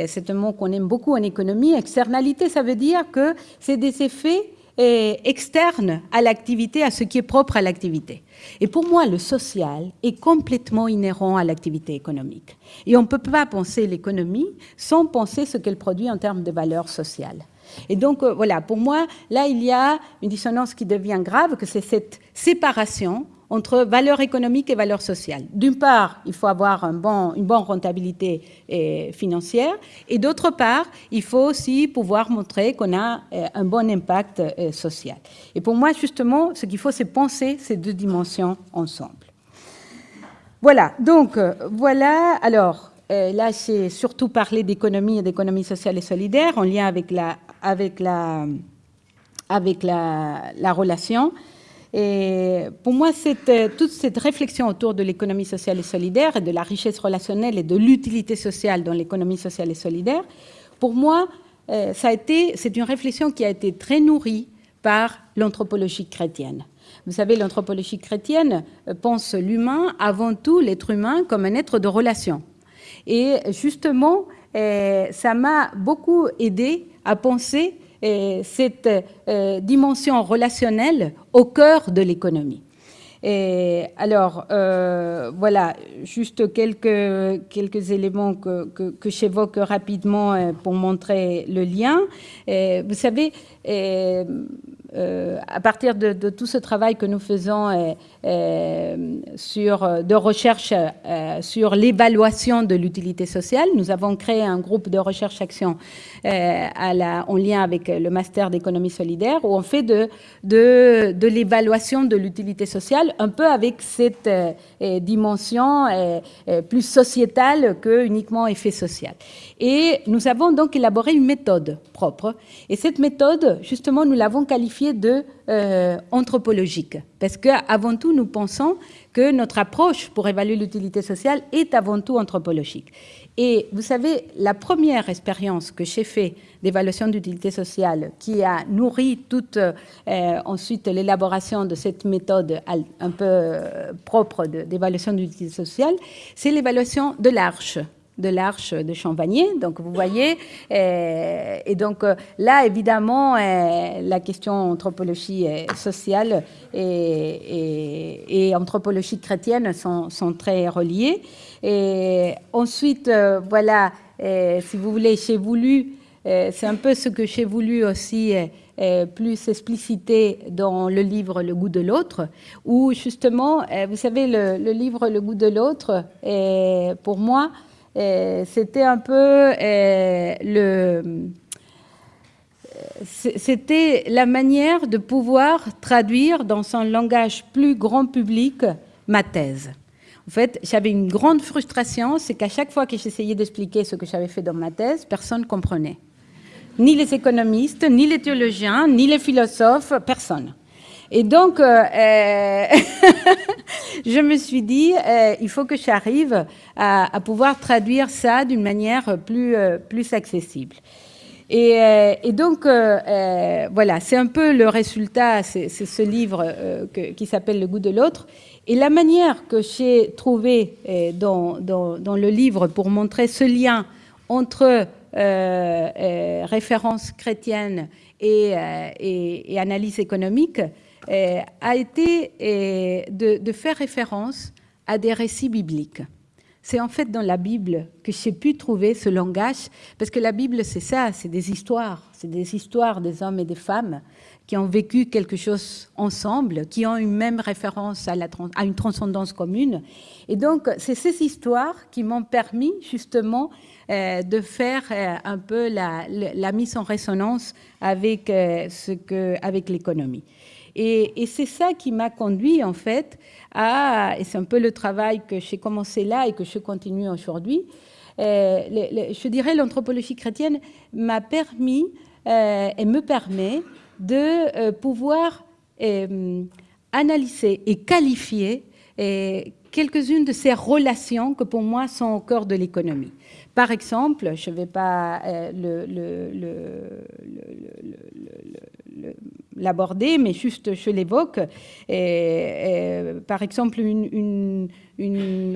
C'est un mot qu'on aime beaucoup en économie. Externalité, ça veut dire que c'est des effets externe à l'activité, à ce qui est propre à l'activité. Et pour moi, le social est complètement inhérent à l'activité économique. Et on ne peut pas penser l'économie sans penser ce qu'elle produit en termes de valeur sociale. Et donc, euh, voilà, pour moi, là, il y a une dissonance qui devient grave, que c'est cette séparation entre valeur économique et valeur sociale. D'une part, il faut avoir une bonne rentabilité eh, financière, et d'autre part, il faut aussi pouvoir montrer qu'on a eh, un bon impact eh, social. Et pour moi, justement, ce qu'il faut, c'est penser ces deux dimensions ensemble. Voilà, donc voilà, alors là, j'ai surtout parlé d'économie et d'économie sociale et solidaire en lien avec la, avec la, avec la relation. Et pour moi, euh, toute cette réflexion autour de l'économie sociale et solidaire et de la richesse relationnelle et de l'utilité sociale dans l'économie sociale et solidaire, pour moi, euh, c'est une réflexion qui a été très nourrie par l'anthropologie chrétienne. Vous savez, l'anthropologie chrétienne euh, pense l'humain, avant tout l'être humain, comme un être de relation. Et justement, ça m'a beaucoup aidé à penser cette euh, dimension relationnelle au cœur de l'économie. Alors, euh, voilà, juste quelques, quelques éléments que, que, j'évoque rapidement euh, pour montrer le lien. vous savez, à partir de, tout ce travail que nous faisons sur, de recherche sur l'évaluation de l'utilité sociale, nous avons créé un groupe de recherche-action en lien avec le master d'économie solidaire où on fait de, de, de l'évaluation de l'utilité sociale un peu avec cette dimension plus sociétale que uniquement effet social. Et nous avons donc élaboré une méthode propre. Et cette méthode, justement, nous l'avons qualifiée de euh, anthropologique. Parce qu'avant tout, nous pensons que notre approche pour évaluer l'utilité sociale est avant tout anthropologique. Et vous savez, la première expérience que j'ai faite d'évaluation d'utilité sociale, qui a nourri toute euh, ensuite l'élaboration de cette méthode un peu euh, propre d'évaluation d'utilité sociale, c'est l'évaluation de l'Arche de l'Arche de Champagné. Donc, vous voyez, euh, et donc euh, là, évidemment, euh, la question anthropologie sociale et, anthropologie chrétienne sont, sont, très reliées. Et ensuite, voilà, si vous voulez, j'ai voulu, c'est un peu ce que j'ai voulu aussi plus expliciter dans le livre Le goût de l'autre, où justement, vous savez, le, le, livre Le goût de l'autre, pour moi, c'était un peu euh, le c'était la manière de pouvoir traduire dans un langage plus grand public ma thèse. En fait, j'avais une grande frustration, c'est qu'à chaque fois que j'essayais d'expliquer ce que j'avais fait dans ma thèse, personne ne comprenait. Ni les économistes, ni les théologiens, ni les philosophes, personne. Et donc, euh, euh, je me suis dit, euh, il faut que j'arrive à, pouvoir traduire ça d'une manière plus, accessible. Et, donc, voilà, c'est un peu le résultat, c'est ce livre qui s'appelle Le goût de l'autre. Et la manière que j'ai trouvé dans, le livre pour montrer ce lien entre référence chrétienne et, et, et analyse économique, a été euh, de, faire référence à des récits bibliques. C'est en fait dans la Bible que j'ai pu trouver ce langage, parce que la Bible, c'est ça, c'est des histoires, c'est des histoires des hommes et des femmes qui ont vécu quelque chose ensemble, qui ont une même référence à, une transcendance commune. Et donc, c'est ces histoires qui m'ont permis justement euh, de faire un peu la, mise en résonance avec l'économie. Et, c'est ça qui m'a conduit, en fait, à, et c'est un peu le travail que j'ai commencé là et que je continue aujourd'hui, euh, je dirais l'anthropologie chrétienne m'a permis euh, et me permet de euh, pouvoir analyser et qualifier quelques-unes de ces relations que pour moi sont au cœur de l'économie. Par exemple, je ne vais pas le, l'aborder, mais juste je l'évoque. Par exemple, une,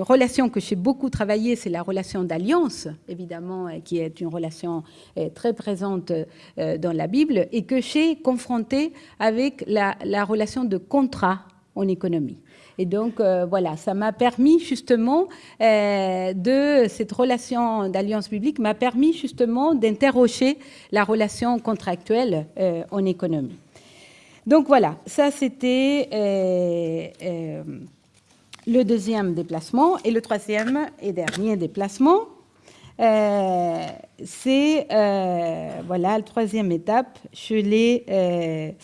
relation que j'ai beaucoup travaillé, c'est la relation d'alliance, évidemment, qui est une relation euh, très présente euh, dans la Bible, et que j'ai confrontée avec la, relation de contrat en économie. Et donc, euh, voilà, ça m'a permis justement de cette relation d'alliance publique, m'a permis justement d'interroger la relation contractuelle en économie. Donc voilà, ça c'était euh, euh, le deuxième déplacement. Et le troisième et dernier déplacement, euh, c'est, voilà, la troisième étape, je l'ai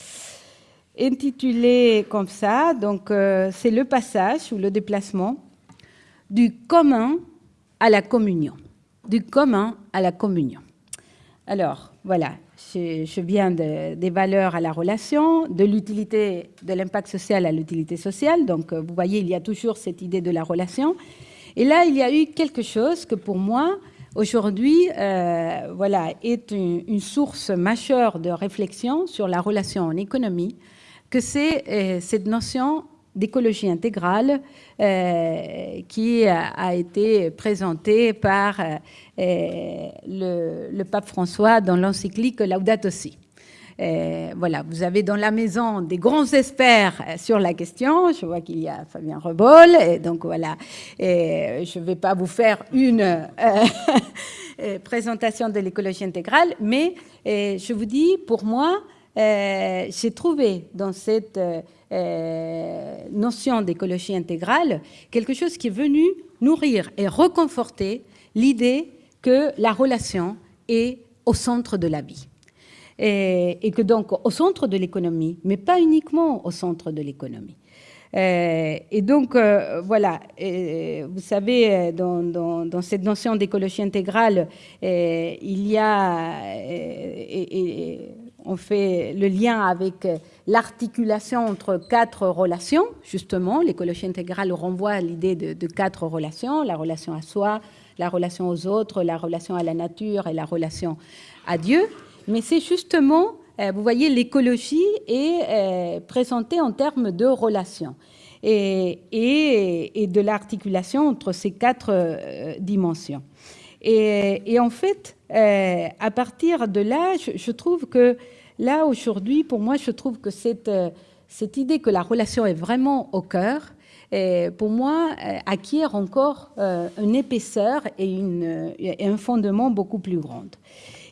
intitulé comme ça. Donc c'est le passage ou le déplacement du commun à la communion. Du commun à la communion. Alors, voilà, je, viens des valeurs à la relation, de l'utilité, de l'impact social à l'utilité sociale. Donc, euh, vous voyez, il y a toujours cette idée de la relation. Et là, il y a eu quelque chose que pour moi, aujourd'hui, euh, voilà, est une, source majeure de réflexion sur la relation en économie, que c'est euh, cette notion d'écologie intégrale euh, qui a, été présentée par euh, le, pape François dans l'encyclique Laudato Si. Voilà, vous avez dans la maison des grands experts sur la question. Je vois qu'il y a Fabien Rebol, et donc voilà. Je ne vais pas vous faire une présentation de l'écologie intégrale, mais je vous dis, pour moi, j'ai trouvé dans cette notion d'écologie intégrale quelque chose qui est venu nourrir et reconforter l'idée que la relation est au centre de la vie. Et, que donc au centre de l'économie, mais pas uniquement au centre de l'économie. Euh, et donc, euh, voilà, vous savez, dans, cette notion d'écologie intégrale, il y a, on fait le lien avec l'articulation entre quatre relations, justement, l'écologie intégrale renvoie à l'idée de, quatre relations, la relation à soi, la relation aux autres, la relation à la nature et la relation à Dieu. Mais c'est justement, euh, vous voyez, l'écologie est euh, présentée en termes de relations et, de l'articulation entre ces quatre euh, dimensions. Et, en fait, à partir de là, je, trouve que là, aujourd'hui, pour moi, je trouve que cette, cette idée que la relation est vraiment au cœur, pour moi, acquiert encore une épaisseur et, une, un fondement beaucoup plus grand.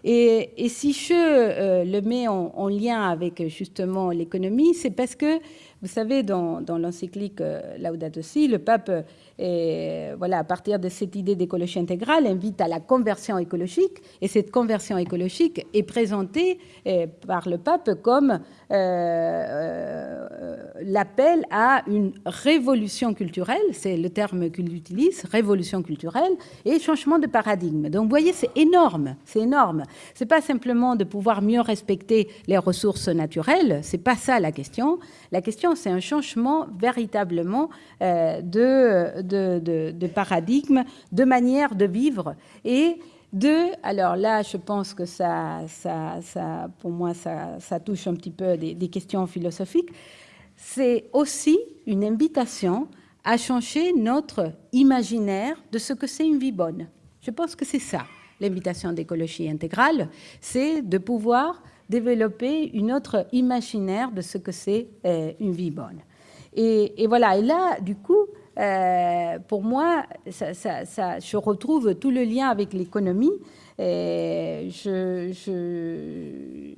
Et, si je euh, le mets en, lien avec justement l'économie, c'est parce que, vous savez, dans, l'encyclique euh, Laudato Si, le pape et voilà, à partir de cette idée d'écologie intégrale, invite à la conversion écologique. Et cette conversion écologique est présentée eh, par le pape comme euh, euh, l'appel à une révolution culturelle, c'est le terme qu'il utilise, révolution culturelle, et changement de paradigme. Donc vous voyez, c'est énorme, c'est énorme. C'est pas simplement de pouvoir mieux respecter les ressources naturelles, c'est pas ça la question. La question, c'est un changement véritablement euh, de de, paradigme, de manière de vivre et de, alors là, je pense que ça, ça, ça pour moi, ça, ça, touche un petit peu des, des questions philosophiques, c'est aussi une invitation à changer notre imaginaire de ce que c'est une vie bonne. Je pense que c'est ça, l'invitation d'écologie intégrale, c'est de pouvoir développer une autre imaginaire de ce que c'est euh, une vie bonne. Et, voilà, et là, du coup, euh, pour moi, ça, ça, je retrouve tout le lien avec l'économie. Je, je,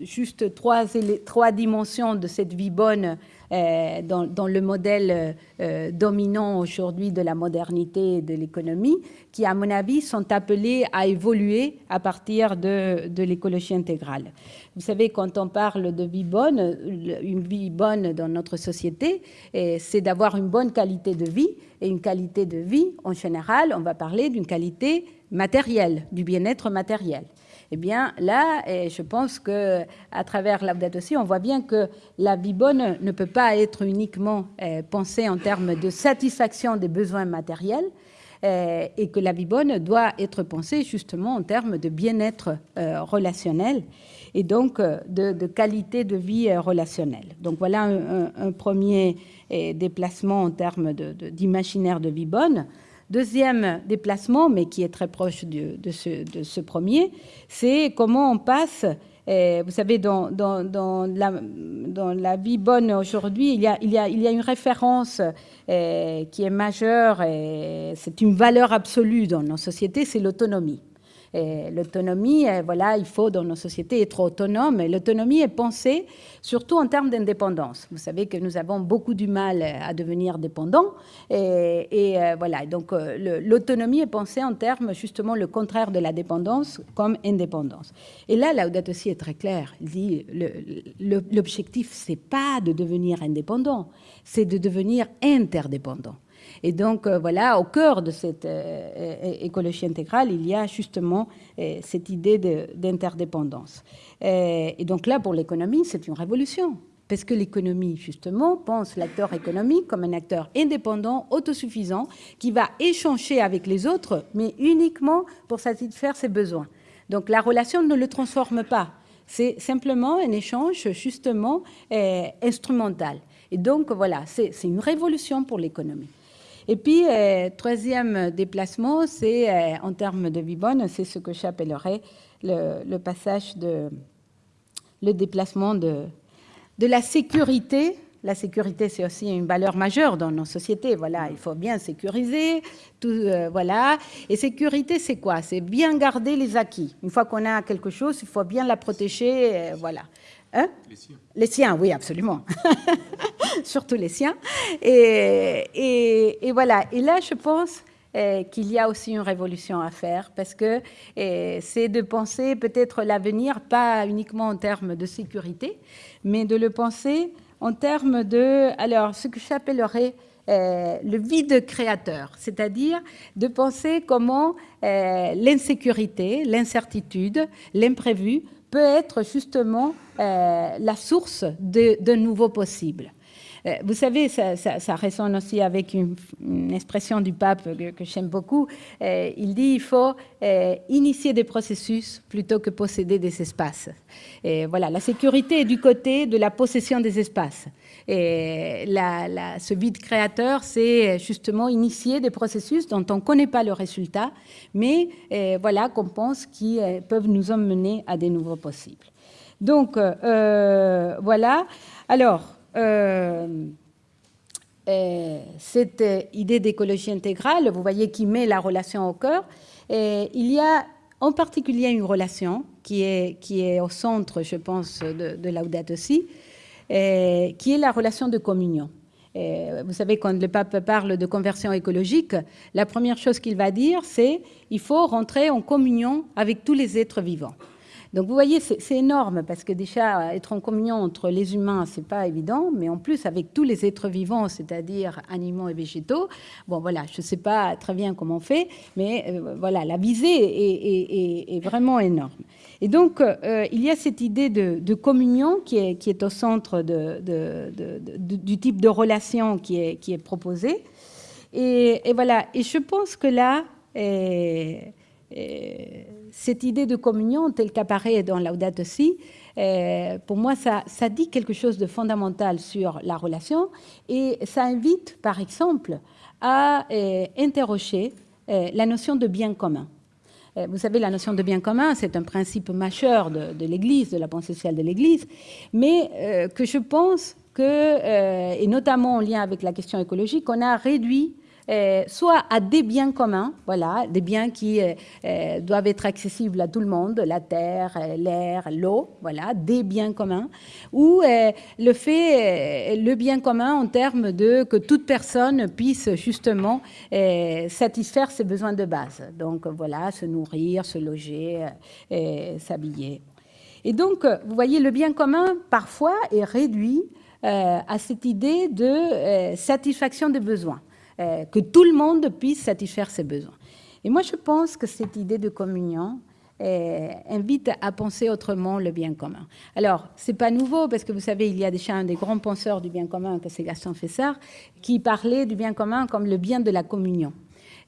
juste trois, trois dimensions de cette vie bonne euh, dans, le modèle euh, dominant aujourd'hui de la modernité et de l'économie, qui, à mon avis, sont appelés à évoluer à partir de, de l'écologie intégrale. Vous savez, quand on parle de vie bonne, une vie bonne dans notre société, c'est d'avoir une bonne qualité de vie. Et une qualité de vie, en général, on va parler d'une qualité matérielle, du bien-être matériel. Eh bien, là, je pense que à travers Laudato aussi, on voit bien que la vie bonne ne peut pas être uniquement euh, pensée en termes de satisfaction des besoins matériels, euh, et que la vie bonne doit être pensée justement en termes de bien-être euh, relationnel et donc de, qualité de vie relationnelle. Donc voilà un, premier déplacement en termes d'imaginaire de vie bonne. Deuxième déplacement, mais qui est très proche de, ce, premier, c'est comment on passe, eh, vous savez, dans, la, vie bonne aujourd'hui, il y, a, une référence eh, qui est majeure, et c'est une valeur absolue dans nos sociétés, c'est l'autonomie. L'autonomie, euh, voilà, il faut dans nos sociétés être autonome. L'autonomie est pensée surtout en termes d'indépendance. Vous savez que nous avons beaucoup du mal à devenir dépendants. Et, euh, voilà, donc euh, l'autonomie est pensée en termes justement le contraire de la dépendance comme indépendance. Et là, Laudato aussi est très clair. Il dit l'objectif, c'est pas de devenir indépendant, c'est de devenir interdépendant. Et donc, euh, voilà, au cœur de cette euh, écologie intégrale, il y a justement euh, cette idée d'interdépendance. Et donc là, pour l'économie, c'est une révolution. Parce que l'économie, justement, pense l'acteur économique comme un acteur indépendant, autosuffisant, qui va échanger avec les autres, mais uniquement pour satisfaire ses besoins. Donc la relation ne le transforme pas. C'est simplement un échange, justement, instrumental. Et donc, voilà, c'est une révolution pour l'économie. Et puis, euh, troisième déplacement, c'est euh, en termes de vie bonne, c'est ce que j'appellerais le, passage de le déplacement de, de la sécurité. La sécurité, c'est aussi une valeur majeure dans nos sociétés. Voilà, il faut bien sécuriser, tout, euh, voilà. Et sécurité, c'est quoi? C'est bien garder les acquis. Une fois qu'on a quelque chose, il faut bien la protéger, voilà. Hein? Les siens. Les siens, oui, absolument. Surtout les siens. Et, et, voilà. Et là, je pense euh, qu'il y a aussi une révolution à faire parce que euh, c'est de penser peut-être l'avenir, pas uniquement en termes de sécurité, mais de le penser en termes de, alors, ce que j'appellerais euh, le vide créateur, c'est-à-dire de penser comment l'insécurité, l'incertitude, l'imprévu peut être justement la source d'un nouveau possible. Euh, vous savez, ça, résonne aussi avec une, expression du pape que, j'aime beaucoup. Euh, il dit il faut euh, initier des processus plutôt que posséder des espaces. Et voilà, la sécurité est du côté de la possession des espaces. Et ce vide créateur, c'est justement initier des processus dont on ne connaît pas le résultat, mais voilà qu'on pense qu'ils peuvent nous emmener à des nouveaux possibles. Donc, voilà. Alors, euh, euh, cette idée d'écologie intégrale, vous voyez, qui met la relation au cœur. Il y a en particulier une relation qui est, qui est au centre, je pense, de, de Laudato qui est la relation de communion. vous savez, quand le pape parle de conversion écologique, la première chose qu'il va dire, c'est il faut rentrer en communion avec tous les êtres vivants. Donc vous voyez, c'est énorme parce que déjà être en communion entre les humains, c'est pas évident, mais en plus avec tous les êtres vivants, c'est-à-dire animaux et végétaux. Bon voilà, je sais pas très bien comment on fait, mais euh, voilà, la visée est, vraiment énorme. Et donc euh, il y a cette idée de, communion qui est, au centre du type de relation qui est, qui est proposé. Et, voilà, et je pense que là, cette idée de communion telle qu'apparaît dans Laudato Si, euh, pour moi, ça, dit quelque chose de fondamental sur la relation et ça invite, par exemple, à euh, interroger euh, la notion de bien commun. Vous savez, la notion de bien commun, c'est un principe majeur de l'Église, de la pensée sociale de l'Église, mais que je pense que, et notamment en lien avec la question écologique, on a réduit euh, soit à des biens communs, voilà, des biens qui euh, euh, doivent être accessibles à tout le monde, la terre, l'air, l'eau, voilà, des biens communs, ou le fait, le bien commun en termes de que toute personne puisse justement satisfaire ses besoins de base. Donc voilà, se nourrir, se loger, s'habiller. Et donc, vous voyez, le bien commun, parfois, est réduit à cette idée de satisfaction des besoins. Euh, que tout le monde puisse satisfaire ses besoins. Et moi, je pense que cette idée de communion euh, invite à penser autrement le bien commun. Alors, c'est pas nouveau parce que vous savez, il y a déjà un des grands penseurs du bien commun, que c'est Gaston Fessard, qui parlait du bien commun comme le bien de la communion.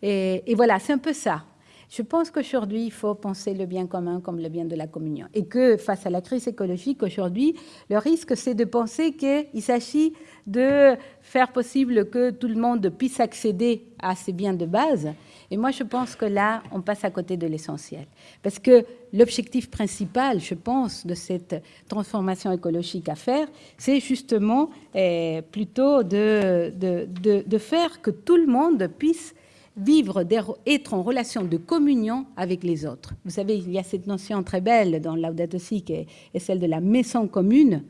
Et, et voilà, c'est un peu ça. Je pense qu'aujourd'hui, il faut penser le bien commun comme le bien de la communion. Et que face à la crise écologique, aujourd'hui, le risque, c'est de penser qu'il s'agit de faire possible que tout le monde puisse accéder à ces biens de base. Et moi, je pense que là, on passe à côté de l'essentiel. Parce que l'objectif principal, je pense, de cette transformation écologique à faire, c'est justement eh, plutôt de, de, de, faire que tout le monde puisse vivre, être en relation de communion avec les autres. Vous savez, il y a cette notion très belle dans Laudato Si, qui est celle de la maison commune.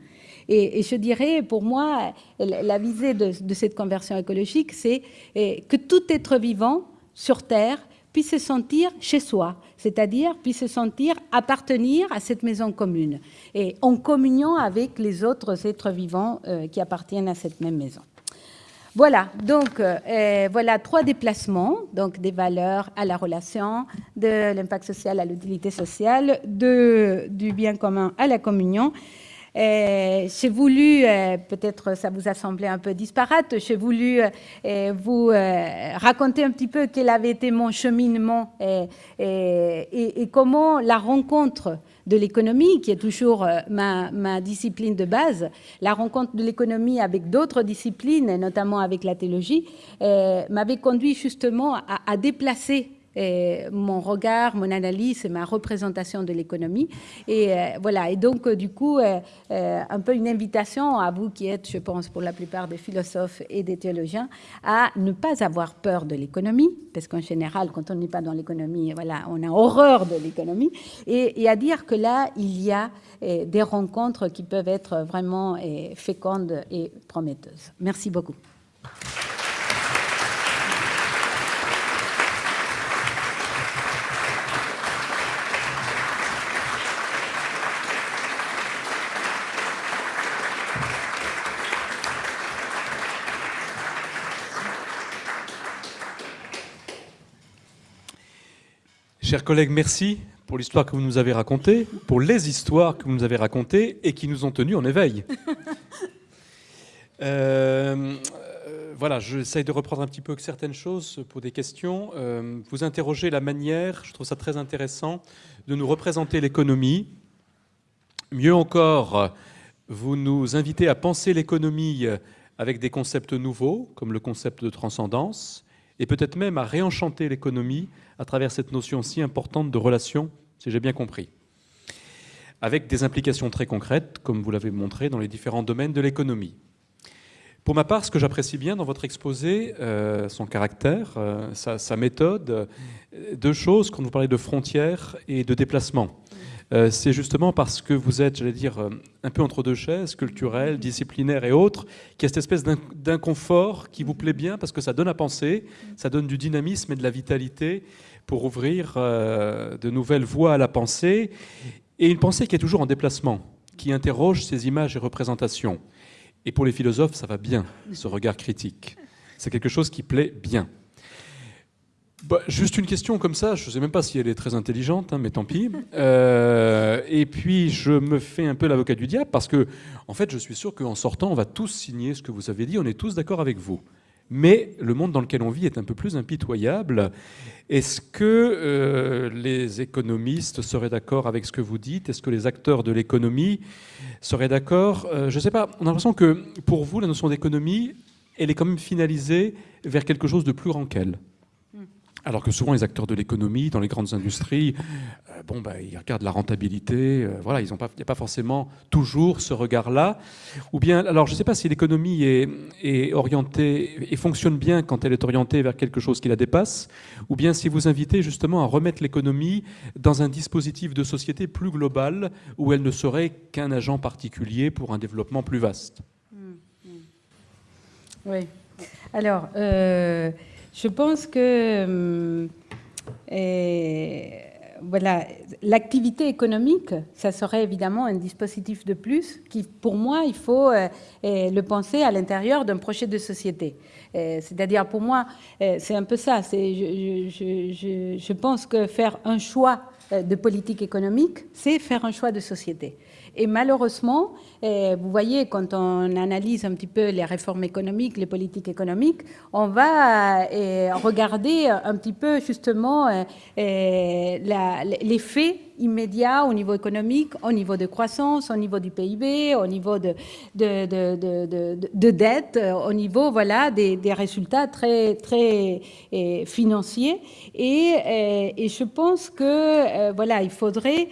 Et, je dirais, pour moi, la visée de, cette conversion écologique, c'est eh, que tout être vivant sur Terre puisse se sentir chez soi, c'est-à-dire puisse se sentir appartenir à cette maison commune et en communion avec les autres êtres vivants euh, qui appartiennent à cette même maison. Voilà, donc euh, voilà trois déplacements, donc des valeurs à la relation, de l'impact social à l'utilité sociale, de, du bien commun à la communion. Euh, j'ai voulu, euh, peut-être ça vous a semblé un peu disparate, j'ai voulu vous raconter un petit peu quel avait été mon cheminement et comment la rencontre de l'économie, qui est toujours euh, ma, discipline de base, la rencontre de l'économie avec d'autres disciplines, notamment avec la théologie, euh, m'avait conduit justement à, déplacer mon regard, mon analyse et ma représentation de l'économie. Et euh, voilà, et donc euh, du coup, euh, un peu une invitation à vous qui êtes, je pense, pour la plupart des philosophes et des théologiens, à ne pas avoir peur de l'économie, parce qu'en général, quand on n'est pas dans l'économie, voilà, on a horreur de l'économie, et, et, à dire que là, il y a des rencontres qui peuvent être vraiment fécondes et prometteuses. Merci beaucoup. Chers collègues, merci pour l'histoire que vous nous avez racontée, pour les histoires que vous nous avez racontées et qui nous ont tenus en éveil. Euh, euh, voilà, j'essaye de reprendre un petit peu certaines choses pour des questions. Euh, vous interrogez la manière, je trouve ça très intéressant, de nous représenter l'économie. Mieux encore, vous nous invitez à penser l'économie avec des concepts nouveaux, comme le concept de transcendance, et peut-être même à réenchanter l'économie à travers cette notion si importante de relation, si j'ai bien compris, avec des implications très concrètes, comme vous l'avez montré, dans les différents domaines de l'économie. Pour ma part, ce que j'apprécie bien dans votre exposé, euh, son caractère, euh, sa, méthode, euh, deux choses, quand vous parlez de frontières et de déplacement. Euh, c'est justement parce que vous êtes, j'allais dire, euh, un peu entre deux chaises, culturelles, disciplinaires et autres, qu'il y a cette espèce d'inconfort qui vous plaît bien parce que ça donne à penser, ça donne du dynamisme et de la vitalité pour ouvrir euh, de nouvelles voies à la pensée, et une pensée qui est toujours en déplacement, qui interroge ces images et représentations. Et pour les philosophes, ça va bien, ce regard critique. C'est quelque chose qui plaît bien. Bah, juste une question comme ça, je ne sais même pas si elle est très intelligente, hein, mais tant pis. Euh, et puis je me fais un peu l'avocat du diable parce que, en fait, je suis sûr qu'en sortant, on va tous signer ce que vous avez dit, on est tous d'accord avec vous. Mais le monde dans lequel on vit est un peu plus impitoyable. Est-ce que euh, les économistes seraient d'accord avec ce que vous dites? Est-ce que les acteurs de l'économie seraient d'accord? Euh, Je ne sais pas, on a l'impression que pour vous, la notion d'économie, elle est quand même finalisée vers quelque chose de plus grand qu'elle. Alors que souvent les acteurs de l'économie, dans les grandes industries, euh, bon, bah, ils regardent la rentabilité, euh, voilà, il n'y a pas forcément toujours ce regard-là. Ou bien, alors je ne sais pas si l'économie est, est, orientée et fonctionne bien quand elle est orientée vers quelque chose qui la dépasse, ou bien si vous invitez justement à remettre l'économie dans un dispositif de société plus global où elle ne serait qu'un agent particulier pour un développement plus vaste. Mmh, mmh. Oui. Alors. Euh je pense que euh, voilà, l'activité économique, ça serait évidemment un dispositif de plus qui, pour moi, il faut euh, euh, le penser à l'intérieur d'un projet de société. C'est-à-dire, pour moi, c'est un peu ça. Je, pense que faire un choix de politique économique, c'est faire un choix de société. Et malheureusement, eh, vous voyez, quand on analyse un petit peu les réformes économiques, les politiques économiques, on va eh, regarder un petit peu justement eh, l'effet immédiat au niveau économique, au niveau de croissance, au niveau du PIB, au niveau de, de, dette, au niveau voilà, des, résultats très, très financiers. Et, et, je pense que voilà, il faudrait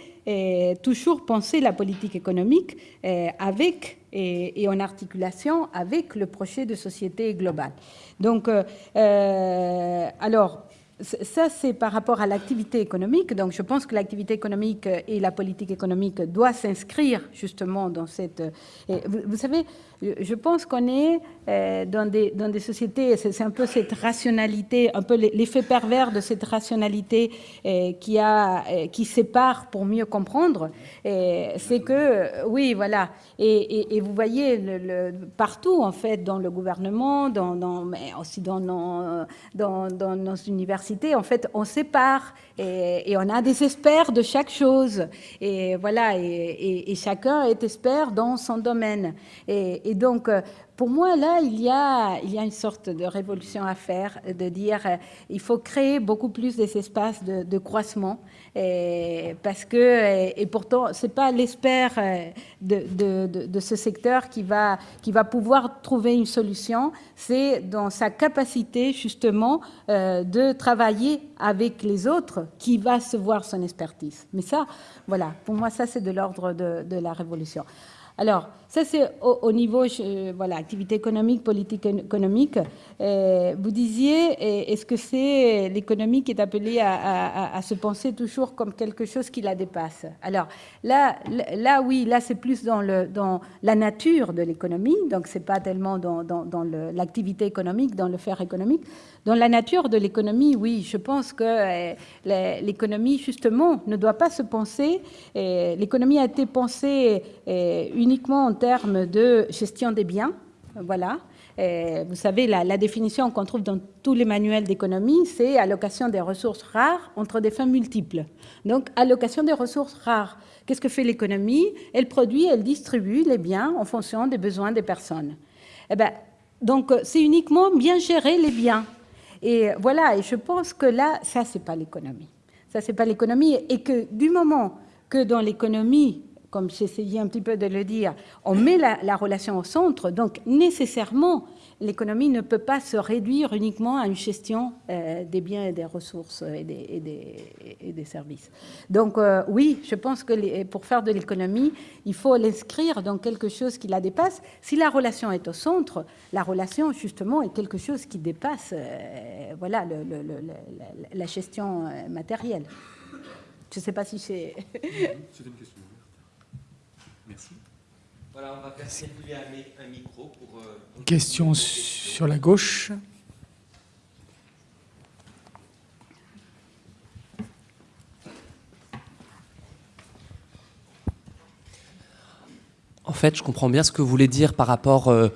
toujours penser la politique économique euh, avec et, en articulation avec le projet de société globale. Donc, euh, euh, alors, ça, c'est par rapport à l'activité économique. Donc, je pense que l'activité économique et la politique économique doivent s'inscrire justement dans cette. vous, savez, je pense qu'on est euh, dans, des, sociétés, c'est un peu cette rationalité, un peu l'effet pervers de cette rationalité euh, euh, qui sépare pour mieux comprendre. C'est que, oui, voilà. Et, vous voyez partout, en fait, dans le gouvernement, mais aussi dans nos, dans, dans nos universités, en fait, on sépare et, on a des experts de chaque chose. Et voilà, et, chacun est expert dans son domaine. Et, et donc, pour moi, là, il y, a, une sorte de révolution à faire, de dire il faut créer beaucoup plus des espaces de, de croissement et parce que, et pourtant, ce n'est pas l'espère euh, de, ce secteur qui va, qui va pouvoir trouver une solution, c'est dans sa capacité justement euh, de travailler avec les autres qui va se voir son expertise. Mais ça, voilà, pour moi, ça c'est de l'ordre de, la révolution. Alors, ça, c'est au, niveau, voilà, activité économique, politique économique. Euh, vous disiez, est-ce que c'est l'économie qui est appelée à, se penser toujours comme quelque chose qui la dépasse? Alors, là, là oui, là, c'est plus dans, le, dans la nature de l'économie, donc c'est pas tellement dans, dans, l'activité économique, dans le faire économique. Dans la nature de l'économie, oui, je pense que euh, l'économie, justement, ne doit pas se penser. L'économie a été pensée euh, uniquement en termes de gestion des biens. Voilà. vous savez, la, définition qu'on trouve dans tous les manuels d'économie, c'est allocation des ressources rares entre des fins multiples. Donc, allocation des ressources rares. Qu'est-ce que fait l'économie? Elle produit, elle distribue les biens en fonction des besoins des personnes. Eh ben, donc, c'est uniquement bien gérer les biens. Et voilà, et je pense que là, ça, c'est pas l'économie. Ça, c'est pas l'économie. Et que du moment que dans l'économie, comme j'essayais un petit peu de le dire, on met la, relation au centre, donc nécessairement, l'économie ne peut pas se réduire uniquement à une gestion euh, des biens et des ressources et des, services. Donc euh, oui, je pense que pour faire de l'économie, il faut l'inscrire dans quelque chose qui la dépasse. Si la relation est au centre, la relation justement est quelque chose qui dépasse euh, voilà, la gestion matérielle. Je ne sais pas si c'est... C'est une question. Voilà, on va faire circuler un, micro pour... Euh, Question sur la gauche. En fait, je comprends bien ce que vous voulez dire par rapport euh,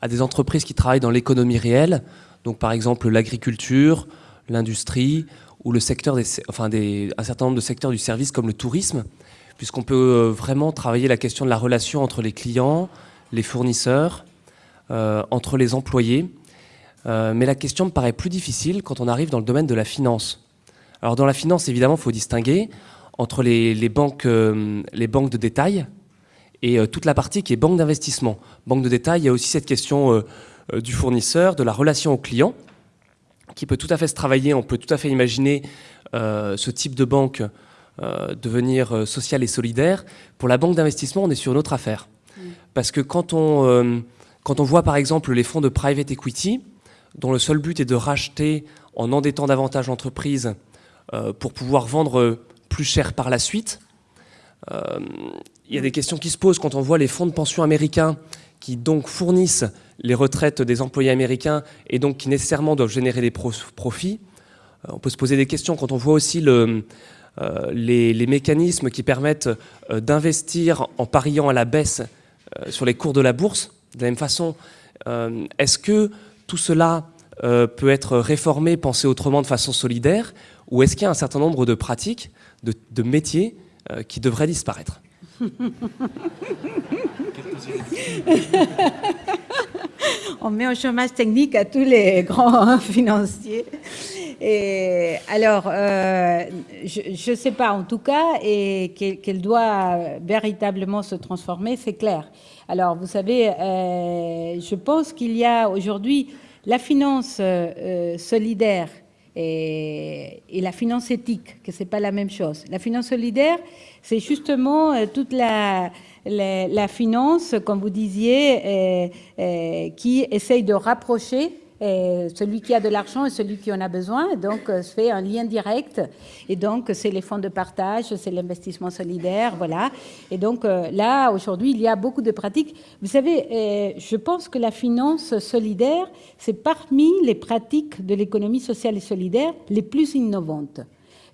à des entreprises qui travaillent dans l'économie réelle, donc par exemple l'agriculture, l'industrie ou le secteur des, enfin des, un certain nombre de secteurs du service comme le tourisme puisqu'on peut euh, vraiment travailler la question de la relation entre les clients, les fournisseurs, euh, entre les employés. Euh, mais la question me paraît plus difficile quand on arrive dans le domaine de la finance. Alors dans la finance, évidemment, il faut distinguer entre les, banques, les banques de détail et toute la partie qui est banque d'investissement. Banque de détail, il y a aussi cette question du fournisseur, de la relation au client, qui peut tout à fait se travailler. On peut tout à fait imaginer ce type de banque euh, devenir euh, social et solidaire. Pour la banque d'investissement, on est sur une autre affaire. Mm. Parce que quand on, euh, quand on voit par exemple les fonds de private equity, dont le seul but est de racheter en endettant davantage l'entreprise pour pouvoir vendre plus cher par la suite, il y a des questions qui se posent quand on voit les fonds de pension américains qui donc fournissent les retraites des employés américains et donc qui nécessairement doivent générer des profits. On peut se poser des questions quand on voit aussi le, euh, les, mécanismes qui permettent euh, d'investir en pariant à la baisse euh, sur les cours de la bourse. De la même façon, est-ce que tout cela peut être réformé, pensé autrement de façon solidaire, ou est-ce qu'il y a un certain nombre de pratiques, de, métiers qui devraient disparaître? On met au chômage technique à tous les grands financiers. Et alors, euh, je ne sais pas en tout cas, et qu'elle doit véritablement se transformer, c'est clair. Alors, vous savez, euh, je pense qu'il y a aujourd'hui la finance euh, solidaire et, la finance éthique, que c'est pas la même chose. La finance solidaire, c'est justement toute la, la, la, finance, comme vous disiez, qui essaye de rapprocher celui qui a de l'argent et celui qui en a besoin. Donc, euh, se fait un lien direct. Et donc, c'est les fonds de partage, c'est l'investissement solidaire, voilà. Et donc, euh, là, aujourd'hui, il y a beaucoup de pratiques. Vous savez, euh, je pense que la finance solidaire, c'est parmi les pratiques de l'économie sociale et solidaire les plus innovantes.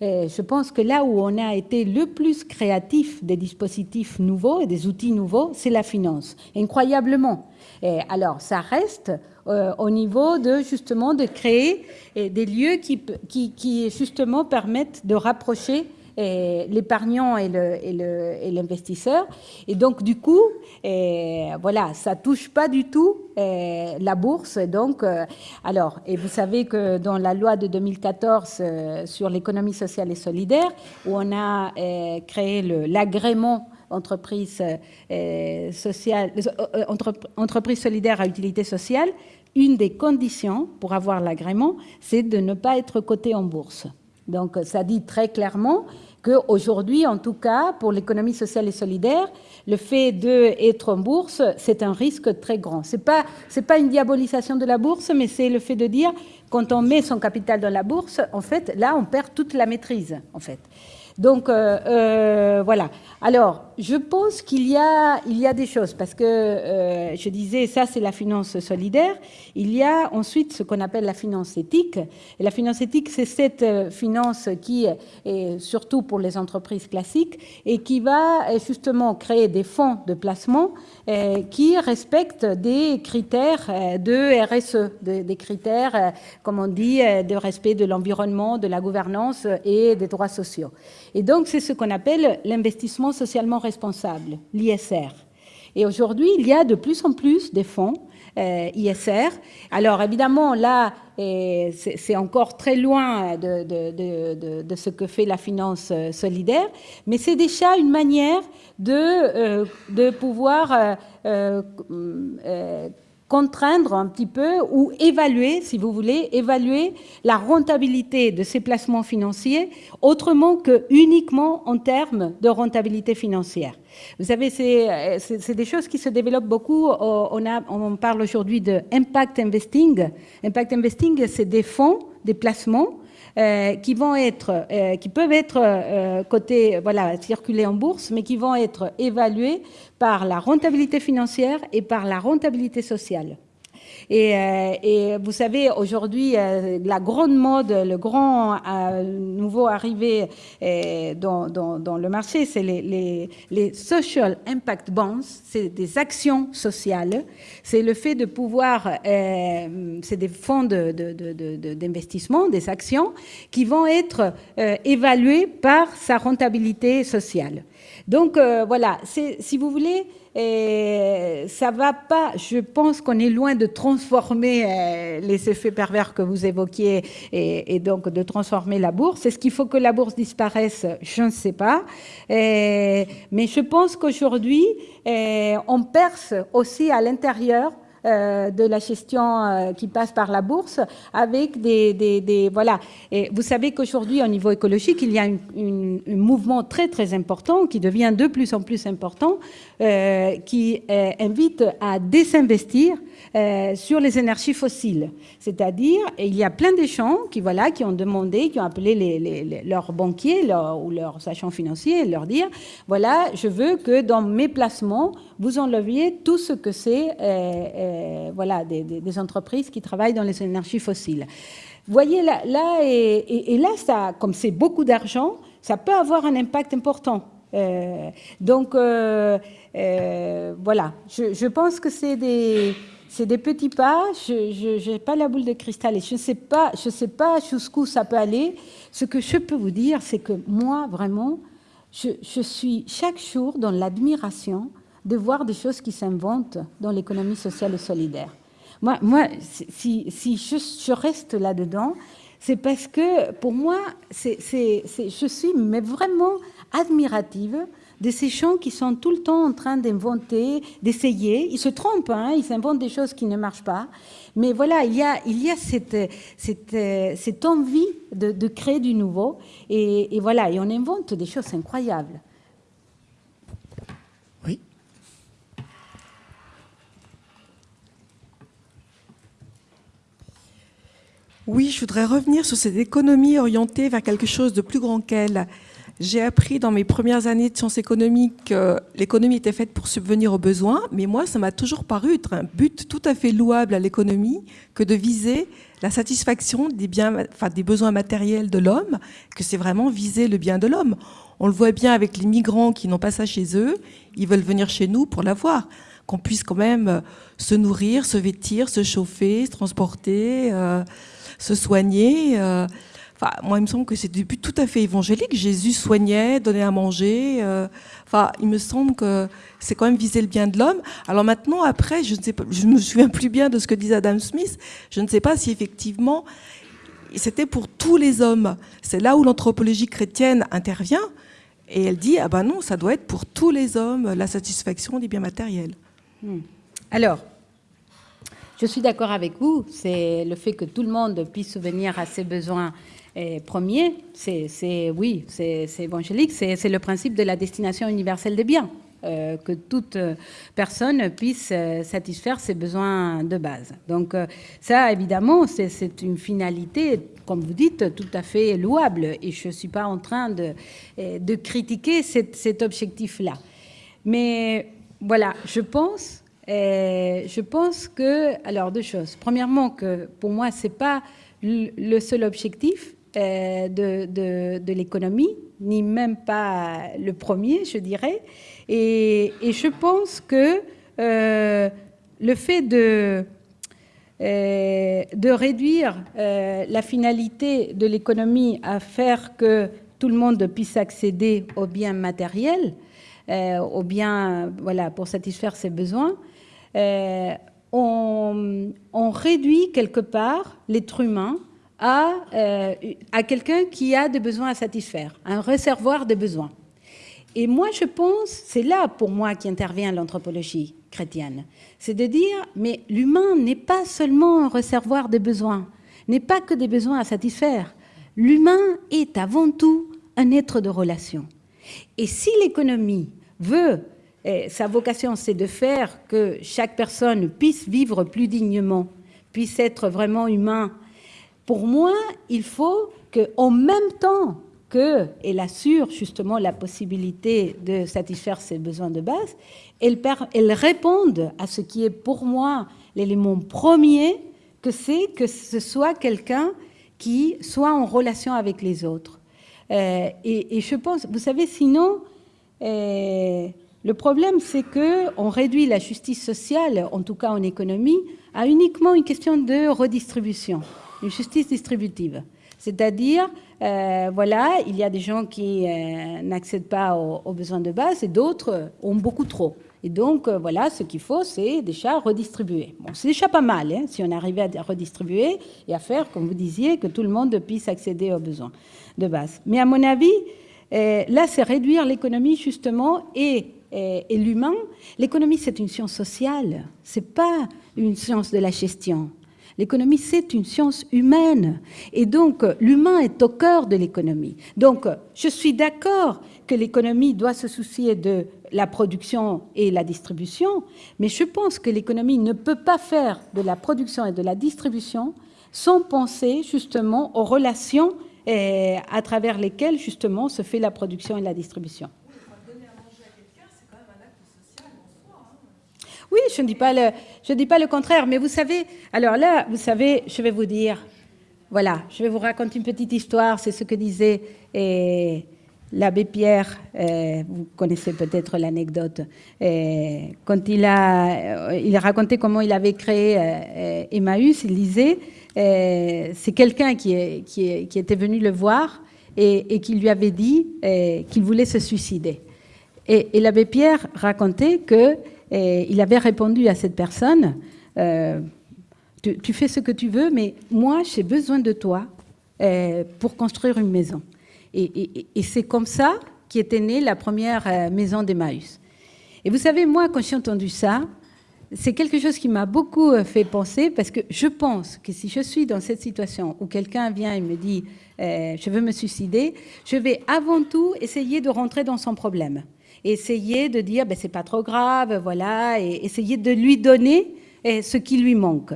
Je pense que là où on a été le plus créatif des dispositifs nouveaux et des outils nouveaux, c'est la finance, incroyablement. Et alors, ça reste euh, au niveau de justement de créer des lieux qui, qui, qui, justement permettent de rapprocher l'épargnant et l'investisseur. Et, donc, du coup, et, voilà, ça touche pas du tout la bourse. Donc, alors, et vous savez que dans la loi de 2014 sur l'économie sociale et solidaire, où on a créé l'agrément entreprise, euh, euh, entreprise solidaire à utilité sociale, une des conditions pour avoir l'agrément, c'est de ne pas être coté en bourse. Donc ça dit très clairement qu'aujourd'hui, en tout cas, pour l'économie sociale et solidaire, le fait d'être en bourse, c'est un risque très grand. Ce n'est pas, pas une diabolisation de la bourse, mais c'est le fait de dire, quand on met son capital dans la bourse, en fait, là, on perd toute la maîtrise, en fait. Donc, euh, euh, voilà. Alors, je pense qu'il y a, il y a des choses, parce que euh, je disais, ça c'est la finance solidaire. Il y a ensuite ce qu'on appelle la finance éthique. Et la finance éthique, c'est cette finance qui est surtout pour les entreprises classiques et qui va justement créer des fonds de placement qui respectent des critères de RSE, des critères, comme on dit, de respect de l'environnement, de la gouvernance et des droits sociaux. Et donc, c'est ce qu'on appelle l'investissement socialement responsable, l'ISR. Et aujourd'hui, il y a de plus en plus des fonds euh, ISR. Alors évidemment, là, c'est encore très loin de, ce que fait la finance euh, solidaire, mais c'est déjà une manière euh, de pouvoir contraindre un petit peu ou évaluer, si vous voulez, évaluer la rentabilité de ces placements financiers autrement que uniquement en termes de rentabilité financière. Vous savez, c'est des choses qui se développent beaucoup. On, a, on parle aujourd'hui de impact investing. Impact investing, c'est des fonds, des placements euh, qui vont être, euh, qui peuvent être euh, cotés, voilà, circuler en bourse, mais qui vont être évalués par la rentabilité financière et par la rentabilité sociale. Et, euh, vous savez, aujourd'hui, euh, la grande mode, le grand euh, nouveau arrivé dans, le marché, c'est les, social impact bonds, c'est des actions sociales. C'est le fait de pouvoir, c'est des fonds d'investissement, de, de, des actions, qui vont être évalués par sa rentabilité sociale. Donc voilà, si vous voulez, et ça va pas, je pense qu'on est loin de transformer euh, les effets pervers que vous évoquiez et, donc de transformer la bourse. Est-ce qu'il faut que la bourse disparaisse? Je ne sais pas. mais je pense qu'aujourd'hui, on perce aussi à l'intérieur euh, de la gestion euh, qui passe par la bourse avec des, des, voilà. Et vous savez qu'aujourd'hui, au niveau écologique, il y a un mouvement très très important qui devient de plus en plus important, euh, qui invite à désinvestir sur les énergies fossiles. C'est-à-dire, il y a plein de gens qui voilà qui ont demandé, qui ont appelé leurs banquiers ou leurs agents financiers et leur dire voilà, je veux que dans mes placements vous enleviez tout ce que c'est euh, voilà, des, entreprises qui travaillent dans les énergies fossiles. Vous voyez, là, et, là, ça, comme c'est beaucoup d'argent, ça peut avoir un impact important. Euh, donc, euh, voilà, je, pense que c'est des, des petits pas. Je n'ai pas la boule de cristal et je ne sais pas, je sais pas jusqu'où ça peut aller. Ce que je peux vous dire, c'est que moi, vraiment, je, suis chaque jour dans l'admiration de voir des choses qui s'inventent dans l'économie sociale et solidaire. Moi, moi si, je, reste là-dedans, c'est parce que pour moi, c'est, je suis mais vraiment admirative de ces gens qui sont tout le temps en train d'inventer, d'essayer. Ils se trompent, hein, ils inventent des choses qui ne marchent pas. Mais voilà, il y a, il y a cette, cette, cette envie de, de, créer du nouveau. Et, et voilà, et on invente des choses incroyables. Oui, je voudrais revenir sur cette économie orientée vers quelque chose de plus grand qu'elle. J'ai appris dans mes premières années de sciences économiques que l'économie était faite pour subvenir aux besoins, mais moi, ça m'a toujours paru être un but tout à fait louable à l'économie que de viser la satisfaction des, biens, enfin, des besoins matériels de l'homme, que c'est vraiment viser le bien de l'homme. On le voit bien avec les migrants qui n'ont pas ça chez eux, ils veulent venir chez nous pour l'avoir qu'on puisse quand même se nourrir, se vêtir, se chauffer, se transporter, euh, se soigner. Euh, Moi, il me semble que c'est du but tout à fait évangélique. Jésus soignait, donnait à manger. euh, enfin, il me semble que c'est quand même viser le bien de l'homme. Alors maintenant, après, je ne sais pas, je me souviens plus bien de ce que disait Adam Smith. Je ne sais pas si effectivement c'était pour tous les hommes. C'est là où l'anthropologie chrétienne intervient. Et elle dit, ah ben non, ça doit être pour tous les hommes, la satisfaction des biens matériels. Alors, je suis d'accord avec vous. C'est le fait que tout le monde puisse subvenir à ses besoins premiers. C'est, oui, c'est, évangélique. C'est, le principe de la destination universelle des biens. euh, que toute euh, personne puisse euh, satisfaire ses besoins de base. Donc ça, évidemment, c'est, une finalité, comme vous dites, tout à fait louable. Et je ne suis pas en train de, critiquer cet- objectif-là. Mais voilà, je pense, je pense que, alors deux choses. Premièrement, que pour moi, c'est pas le seul objectif de, de, de l'économie, ni même pas le premier, je dirais. Et, je pense que euh, le fait de euh, de réduire euh, la finalité de l'économie à faire que tout le monde puisse accéder aux biens matériels, euh, aux biens voilà, pour satisfaire ses besoins, euh, on réduit quelque part l'être humain à, euh, à quelqu'un qui a des besoins à satisfaire, un réservoir de besoins. Et moi, je pense, c'est là pour moi qu'intervient l'anthropologie chrétienne. C'est de dire, mais l'humain n'est pas seulement un réservoir de besoins, n'est pas que des besoins à satisfaire. L'humain est avant tout un être de relation. Et si l'économie veut, sa vocation c'est de faire que chaque personne puisse vivre plus dignement, puisse être vraiment humain, pour moi, il faut qu'en même temps qu'elle assure justement la possibilité de satisfaire ses besoins de base, elle, réponde à ce qui est pour moi l'élément premier, que c'est que ce soit quelqu'un qui soit en relation avec les autres. Euh, et, et je pense, vous savez, sinon, euh, le problème, c'est que on réduit la justice sociale, en tout cas en économie, à uniquement une question de redistribution, une justice distributive. C'est-à-dire, euh, voilà, il y a des gens qui euh, n'accèdent pas aux, besoins de base et d'autres ont beaucoup trop. Et donc, euh, voilà, ce qu'il faut, c'est déjà redistribuer. C'est déjà pas mal, hein, si on arrivait à redistribuer et à faire, comme vous disiez, que tout le monde puisse accéder aux besoins de base. Mais à mon avis, là, c'est réduire l'économie, justement, et, et, et l'humain. L'économie, c'est une science sociale, c'est pas une science de la gestion. L'économie, c'est une science humaine. Et donc, l'humain est au cœur de l'économie. Donc, je suis d'accord que l'économie doit se soucier de la production et la distribution, mais je pense que l'économie ne peut pas faire de la production et de la distribution sans penser justement aux relations eh, à travers lesquelles justement se fait la production et la distribution. Oui, je ne dis pas le, je dis pas le contraire, mais vous savez, alors là, vous savez, je vais vous dire, voilà, je vais vous raconter une petite histoire, c'est ce que disait eh, l'abbé Pierre, eh, vous connaissez peut-être l'anecdote, eh, quand il a, il raconté comment il avait créé Emmaüs, il disait, c'est quelqu'un qui, qui, qui était venu le voir et, qui lui avait dit qu'il voulait se suicider. Et l'abbé Pierre racontait que il avait répondu à cette personne euh, tu, fais ce que tu veux, mais moi, j'ai besoin de toi euh, pour construire une maison. Et, c'est comme ça qu'était née la première euh, maison d'Emmaüs. Et vous savez, moi, quand j'ai entendu ça, c'est quelque chose qui m'a beaucoup fait penser parce que je pense que si je suis dans cette situation où quelqu'un vient et me dit je veux me suicider, je vais avant tout essayer de rentrer dans son problème. Essayer de dire ben, c'est pas trop grave, voilà, et essayer de lui donner euh, ce qui lui manque.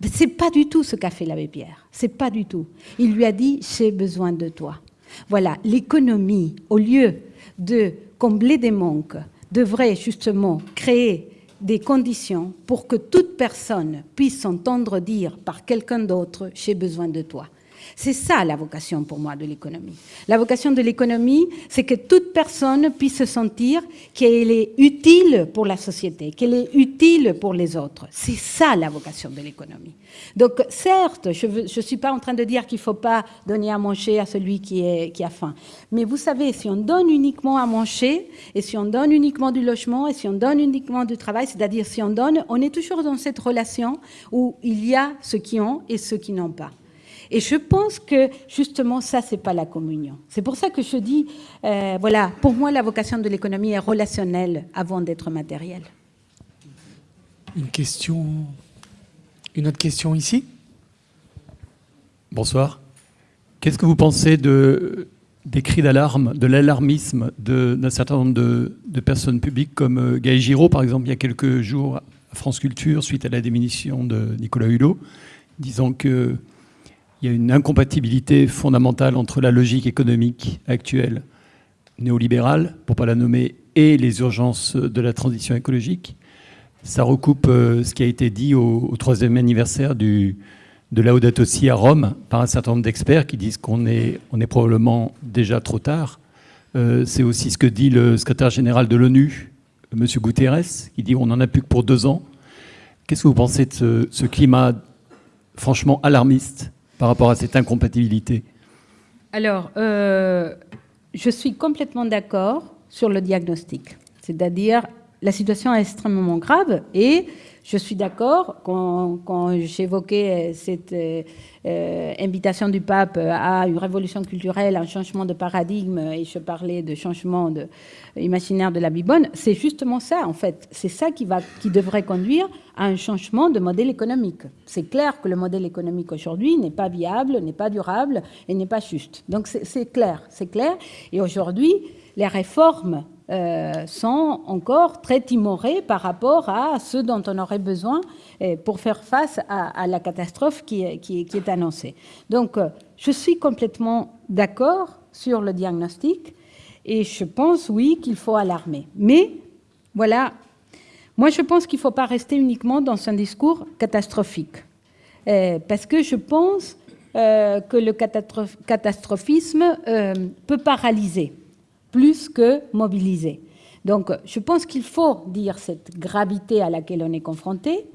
Mais c'est pas du tout ce qu'a fait l'abbé Pierre. C'est pas du tout. Il lui a dit j'ai besoin de toi. Voilà, l'économie, au lieu de combler des manques, devrait justement créer des conditions pour que toute personne puisse s'entendre dire par quelqu'un d'autre j'ai besoin de toi. C'est ça la vocation pour moi de l'économie. La vocation de l'économie, c'est que toute personne puisse se sentir qu'elle est utile pour la société, qu'elle est utile pour les autres. C'est ça la vocation de l'économie. Donc certes, je ne suis pas en train de dire qu'il ne faut pas donner à manger à celui qui, qui a faim. Mais vous savez, si on donne uniquement à manger, et si on donne uniquement du logement, et si on donne uniquement du travail, c'est-à-dire si on donne, on est toujours dans cette relation où il y a ceux qui ont et ceux qui n'ont pas. Et je pense que justement ça, c'est pas la communion. C'est pour ça que je dis, euh, voilà, pour moi, la vocation de l'économie est relationnelle avant d'être matérielle. Une question, une autre question ici? Bonsoir. Qu'est-ce que vous pensez de, des cris d'alarme, de l'alarmisme d'un certain nombre de, de, personnes publiques comme euh, Gaël Giraud, par exemple, il y a quelques jours à France Culture, suite à la démission de Nicolas Hulot, disant que il y a une incompatibilité fondamentale entre la logique économique actuelle néolibérale, pour ne pas la nommer, et les urgences de la transition écologique. Ça recoupe euh, ce qui a été dit au, troisième anniversaire du, de Laudato Si à Rome par un certain nombre d'experts qui disent qu'on est, probablement déjà trop tard. Euh, c'est aussi ce que dit le secrétaire général de l'ONU, M. Guterres, qui dit on n'en a plus que pour deux ans. Qu'est-ce que vous pensez de ce climat franchement alarmiste par rapport à cette incompatibilité Alors, euh, je suis complètement d'accord sur le diagnostic. C'est-à-dire, la situation est extrêmement grave et je suis d'accord quand, j'évoquais cette euh, euh, invitation du pape à une révolution culturelle, un changement de paradigme, et je parlais de changement de, imaginaire de la Bibonne, c'est justement ça, en fait. C'est ça qui, va, qui devrait conduire à un changement de modèle économique. C'est clair que le modèle économique aujourd'hui n'est pas viable, n'est pas durable et n'est pas juste. Donc c'est clair, c'est clair. Et aujourd'hui, les réformes euh, sont encore très timorées par rapport à ce dont on aurait besoin euh, pour faire face à, la catastrophe qui, est annoncée. Donc, euh, je suis complètement d'accord sur le diagnostic et je pense, oui, qu'il faut alarmer. Mais, voilà, moi, je pense qu'il ne faut pas rester uniquement dans un discours catastrophique. parce que je pense que le catastrophisme peut paralyser plus que mobiliser. Donc, je pense qu'il faut dire cette gravité à laquelle on est confronté.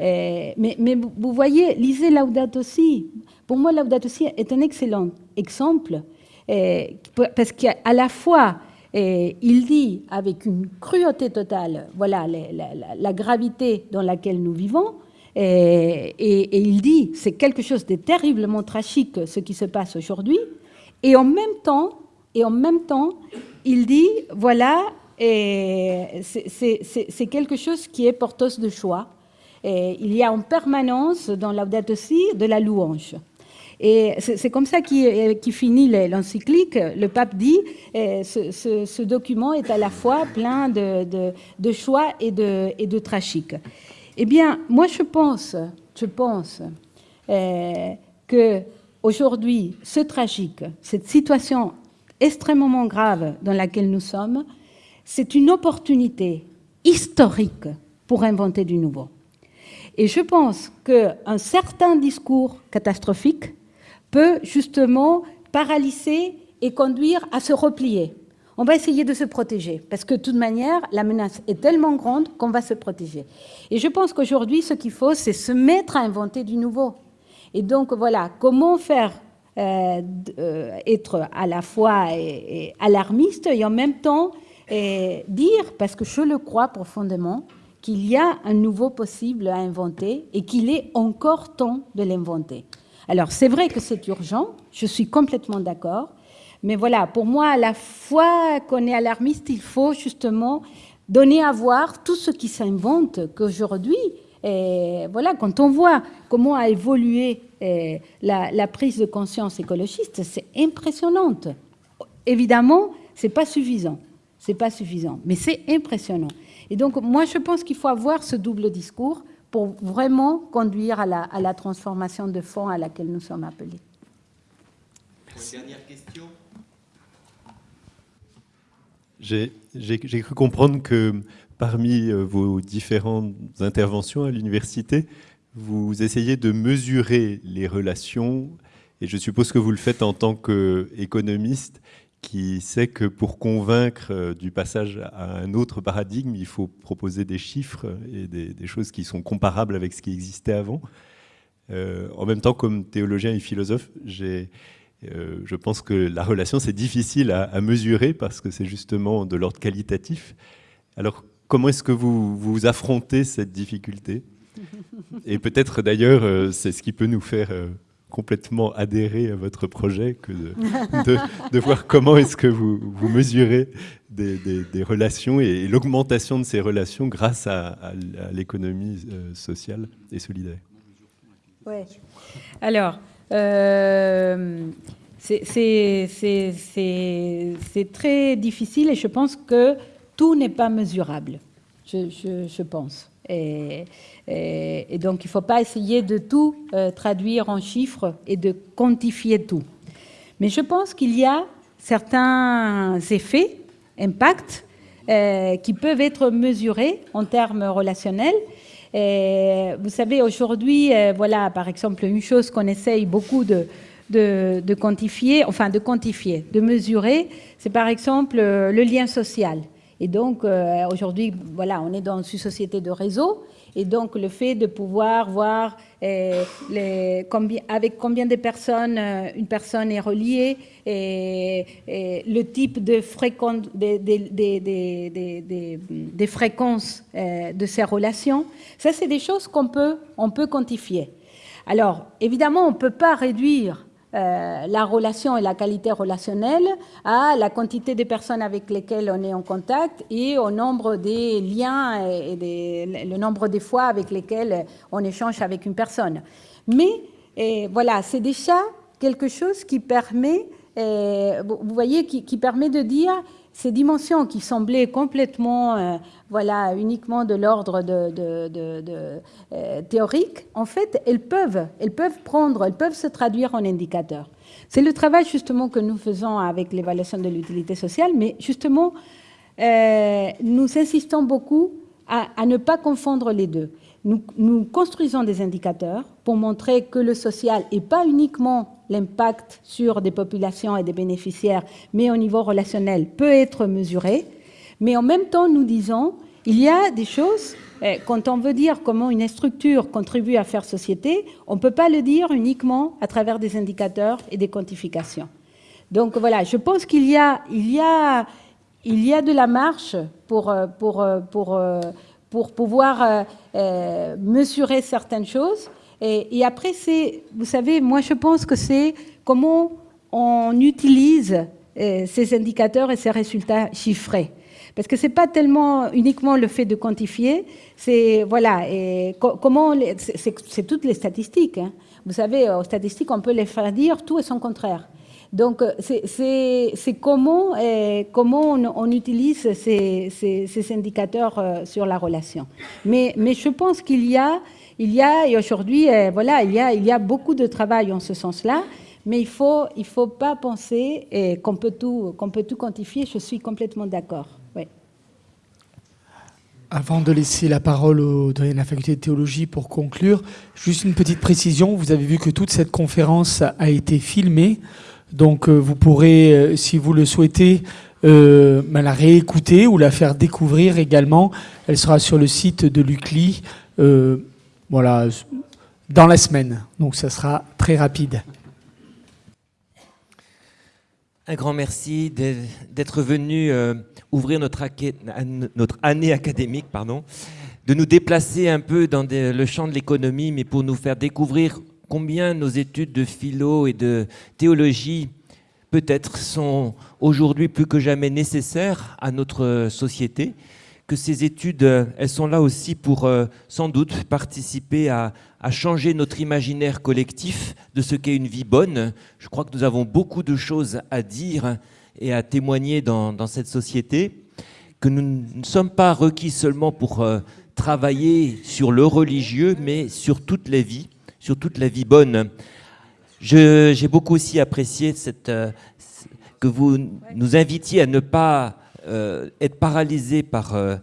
Euh, mais, vous voyez, lisez Laudato Si. Pour moi, Laudato Si est un excellent exemple euh, parce qu'à la fois, euh, il dit avec une cruauté totale, voilà, la, gravité dans laquelle nous vivons, et, et il dit c'est quelque chose de terriblement tragique ce qui se passe aujourd'hui, et en même temps, et en même temps, il dit, voilà, c'est quelque chose qui est porteuse de choix. Et il y a en permanence dans Laudato Si de la louange. Et c'est comme ça qui, finit l'encyclique. Le pape dit ce, document est à la fois plein de, de, choix et de, et de tragique. Eh bien, moi, je pense, je pense euh, que aujourd'hui, ce tragique, cette situation extrêmement grave dans laquelle nous sommes, c'est une opportunité historique pour inventer du nouveau. Et je pense qu'un certain discours catastrophique peut justement paralyser et conduire à se replier. On va essayer de se protéger, parce que de toute manière, la menace est tellement grande qu'on va se protéger. Et je pense qu'aujourd'hui, ce qu'il faut, c'est se mettre à inventer du nouveau. Et donc, voilà, comment faire être à la fois alarmiste et en même temps dire, parce que je le crois profondément, qu'il y a un nouveau possible à inventer et qu'il est encore temps de l'inventer. Alors c'est vrai que c'est urgent, je suis complètement d'accord, mais voilà, pour moi, à la fois qu'on est alarmiste, il faut justement donner à voir tout ce qui s'invente qu'aujourd'hui, et voilà, quand on voit comment a évolué eh, la, prise de conscience écologiste, c'est impressionnante. Évidemment, c'est pas suffisant, c'est pas suffisant, mais c'est impressionnant. Et donc, moi, je pense qu'il faut avoir ce double discours pour vraiment conduire à la, à la transformation de fond à laquelle nous sommes appelés. Dernière question. J'ai cru comprendre que parmi euh, vos différentes interventions à l'université, vous essayez de mesurer les relations Et je suppose que vous le faites en tant qu'économiste qui sait que pour convaincre euh, du passage à un autre paradigme, il faut proposer des chiffres et des, choses qui sont comparables avec ce qui existait avant. Euh, en même temps, comme théologien et philosophe, je pense que la relation, c'est difficile à, mesurer parce que c'est justement de l'ordre qualitatif. Alors, comment est-ce que vous, vous affrontez cette difficulté Et peut-être d'ailleurs, c'est ce qui peut nous faire complètement adhérer à votre projet que de, de, voir comment est-ce que vous, vous mesurez des, des, relations et, l'augmentation de ces relations grâce à, l'économie euh, sociale et solidaire. Oui. Alors, euh, c'est très difficile et je pense que tout n'est pas mesurable, je, pense. Et, donc, il ne faut pas essayer de tout euh, traduire en chiffres et de quantifier tout. Mais je pense qu'il y a certains effets, impacts, euh, qui peuvent être mesurés en termes relationnels. Et vous savez, aujourd'hui, euh, voilà, par exemple, une chose qu'on essaye beaucoup de, quantifier, enfin de quantifier, de mesurer, c'est par exemple le lien social. Et donc, aujourd'hui, voilà, on est dans une société de réseau, et donc, le fait de pouvoir voir euh, avec combien de personnes euh, une personne est reliée, et, le type de, fréquence, des, fréquences euh, de ces relations, ça, c'est des choses qu'on peut, on peut quantifier. Alors, évidemment, on ne peut pas réduire euh, la relation et la qualité relationnelle à la quantité de personnes avec lesquelles on est en contact et au nombre des liens et le nombre des fois avec lesquels on échange avec une personne. Mais voilà, c'est déjà quelque chose qui permet, vous voyez, qui permet de dire ces dimensions qui semblaient complètement, euh, voilà, uniquement de l'ordre de, euh, théorique, en fait, elles peuvent, elles peuvent prendre, elles peuvent se traduire en indicateurs. C'est le travail justement que nous faisons avec l'évaluation de l'utilité sociale, mais justement, euh, nous insistons beaucoup à, ne pas confondre les deux. Nous, construisons des indicateurs pour montrer que le social n'est pas uniquement l'impact sur des populations et des bénéficiaires, mais au niveau relationnel, peut être mesuré. Mais en même temps, nous disons, il y a des choses, eh, quand on veut dire comment une structure contribue à faire société, on ne peut pas le dire uniquement à travers des indicateurs et des quantifications. Donc voilà, je pense qu'il y a, y y a de la marche pour, euh, pour, euh, pour, euh, pour pouvoir mesurer certaines choses. Et, après, c'est, vous savez, moi je pense que c'est comment on utilise euh, ces indicateurs et ces résultats chiffrés. Parce que c'est pas tellement uniquement le fait de quantifier, c'est voilà, et comment c'est toutes les statistiques. Hein. Vous savez, aux statistiques, on peut les faire dire tout et son contraire. Donc, euh, c'est comment, euh, on, utilise ces, indicateurs sur la relation. Mais, je pense qu'il y a et aujourd'hui, euh, voilà, il y, a, beaucoup de travail en ce sens-là, mais il ne faut, pas penser euh, qu'on peut, tout, quantifier. Je suis complètement d'accord. Avant de laisser la parole au de la faculté de théologie pour conclure, juste une petite précision. Vous avez vu que toute cette conférence a été filmée. Donc euh, vous pourrez, si vous le souhaitez, ben, la réécouter ou la faire découvrir également. Elle sera sur le site de l'UCLI voilà, dans la semaine. Donc ça sera très rapide. Un grand merci d'être venu euh, ouvrir notre, notre, année académique, pardon, de nous déplacer un peu dans le champ de l'économie, mais pour nous faire découvrir combien nos études de philo et de théologie peut-être sont aujourd'hui plus que jamais nécessaires à notre société que ces études, euh, elles sont là aussi pour euh, sans doute participer à, changer notre imaginaire collectif de ce qu'est une vie bonne. Je crois que nous avons beaucoup de choses à dire et à témoigner dans, cette société, que nous ne sommes pas requis seulement pour euh, travailler sur le religieux, mais sur toute la vie, sur toute la vie bonne. J'ai beaucoup aussi apprécié cette, que vous nous invitiez à ne pas euh, être paralysé par, euh,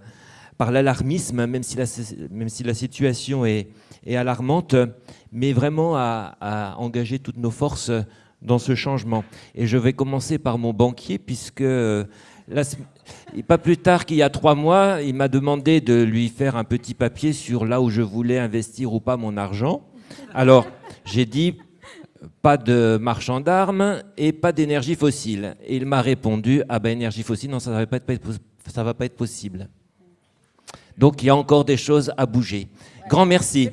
par l'alarmisme, même, si la, situation est, alarmante, mais vraiment à, engager toutes nos forces dans ce changement. Et je vais commencer par mon banquier, puisque euh, pas plus tard qu'il y a trois mois, il m'a demandé de lui faire un petit papier sur là où je voulais investir ou pas mon argent. Alors, j'ai dit pas de marchand d'armes et pas d'énergie fossile. Et il m'a répondu ah ben énergie fossile, non, ça ne va pas être, possible. Donc il y a encore des choses à bouger. Grand merci.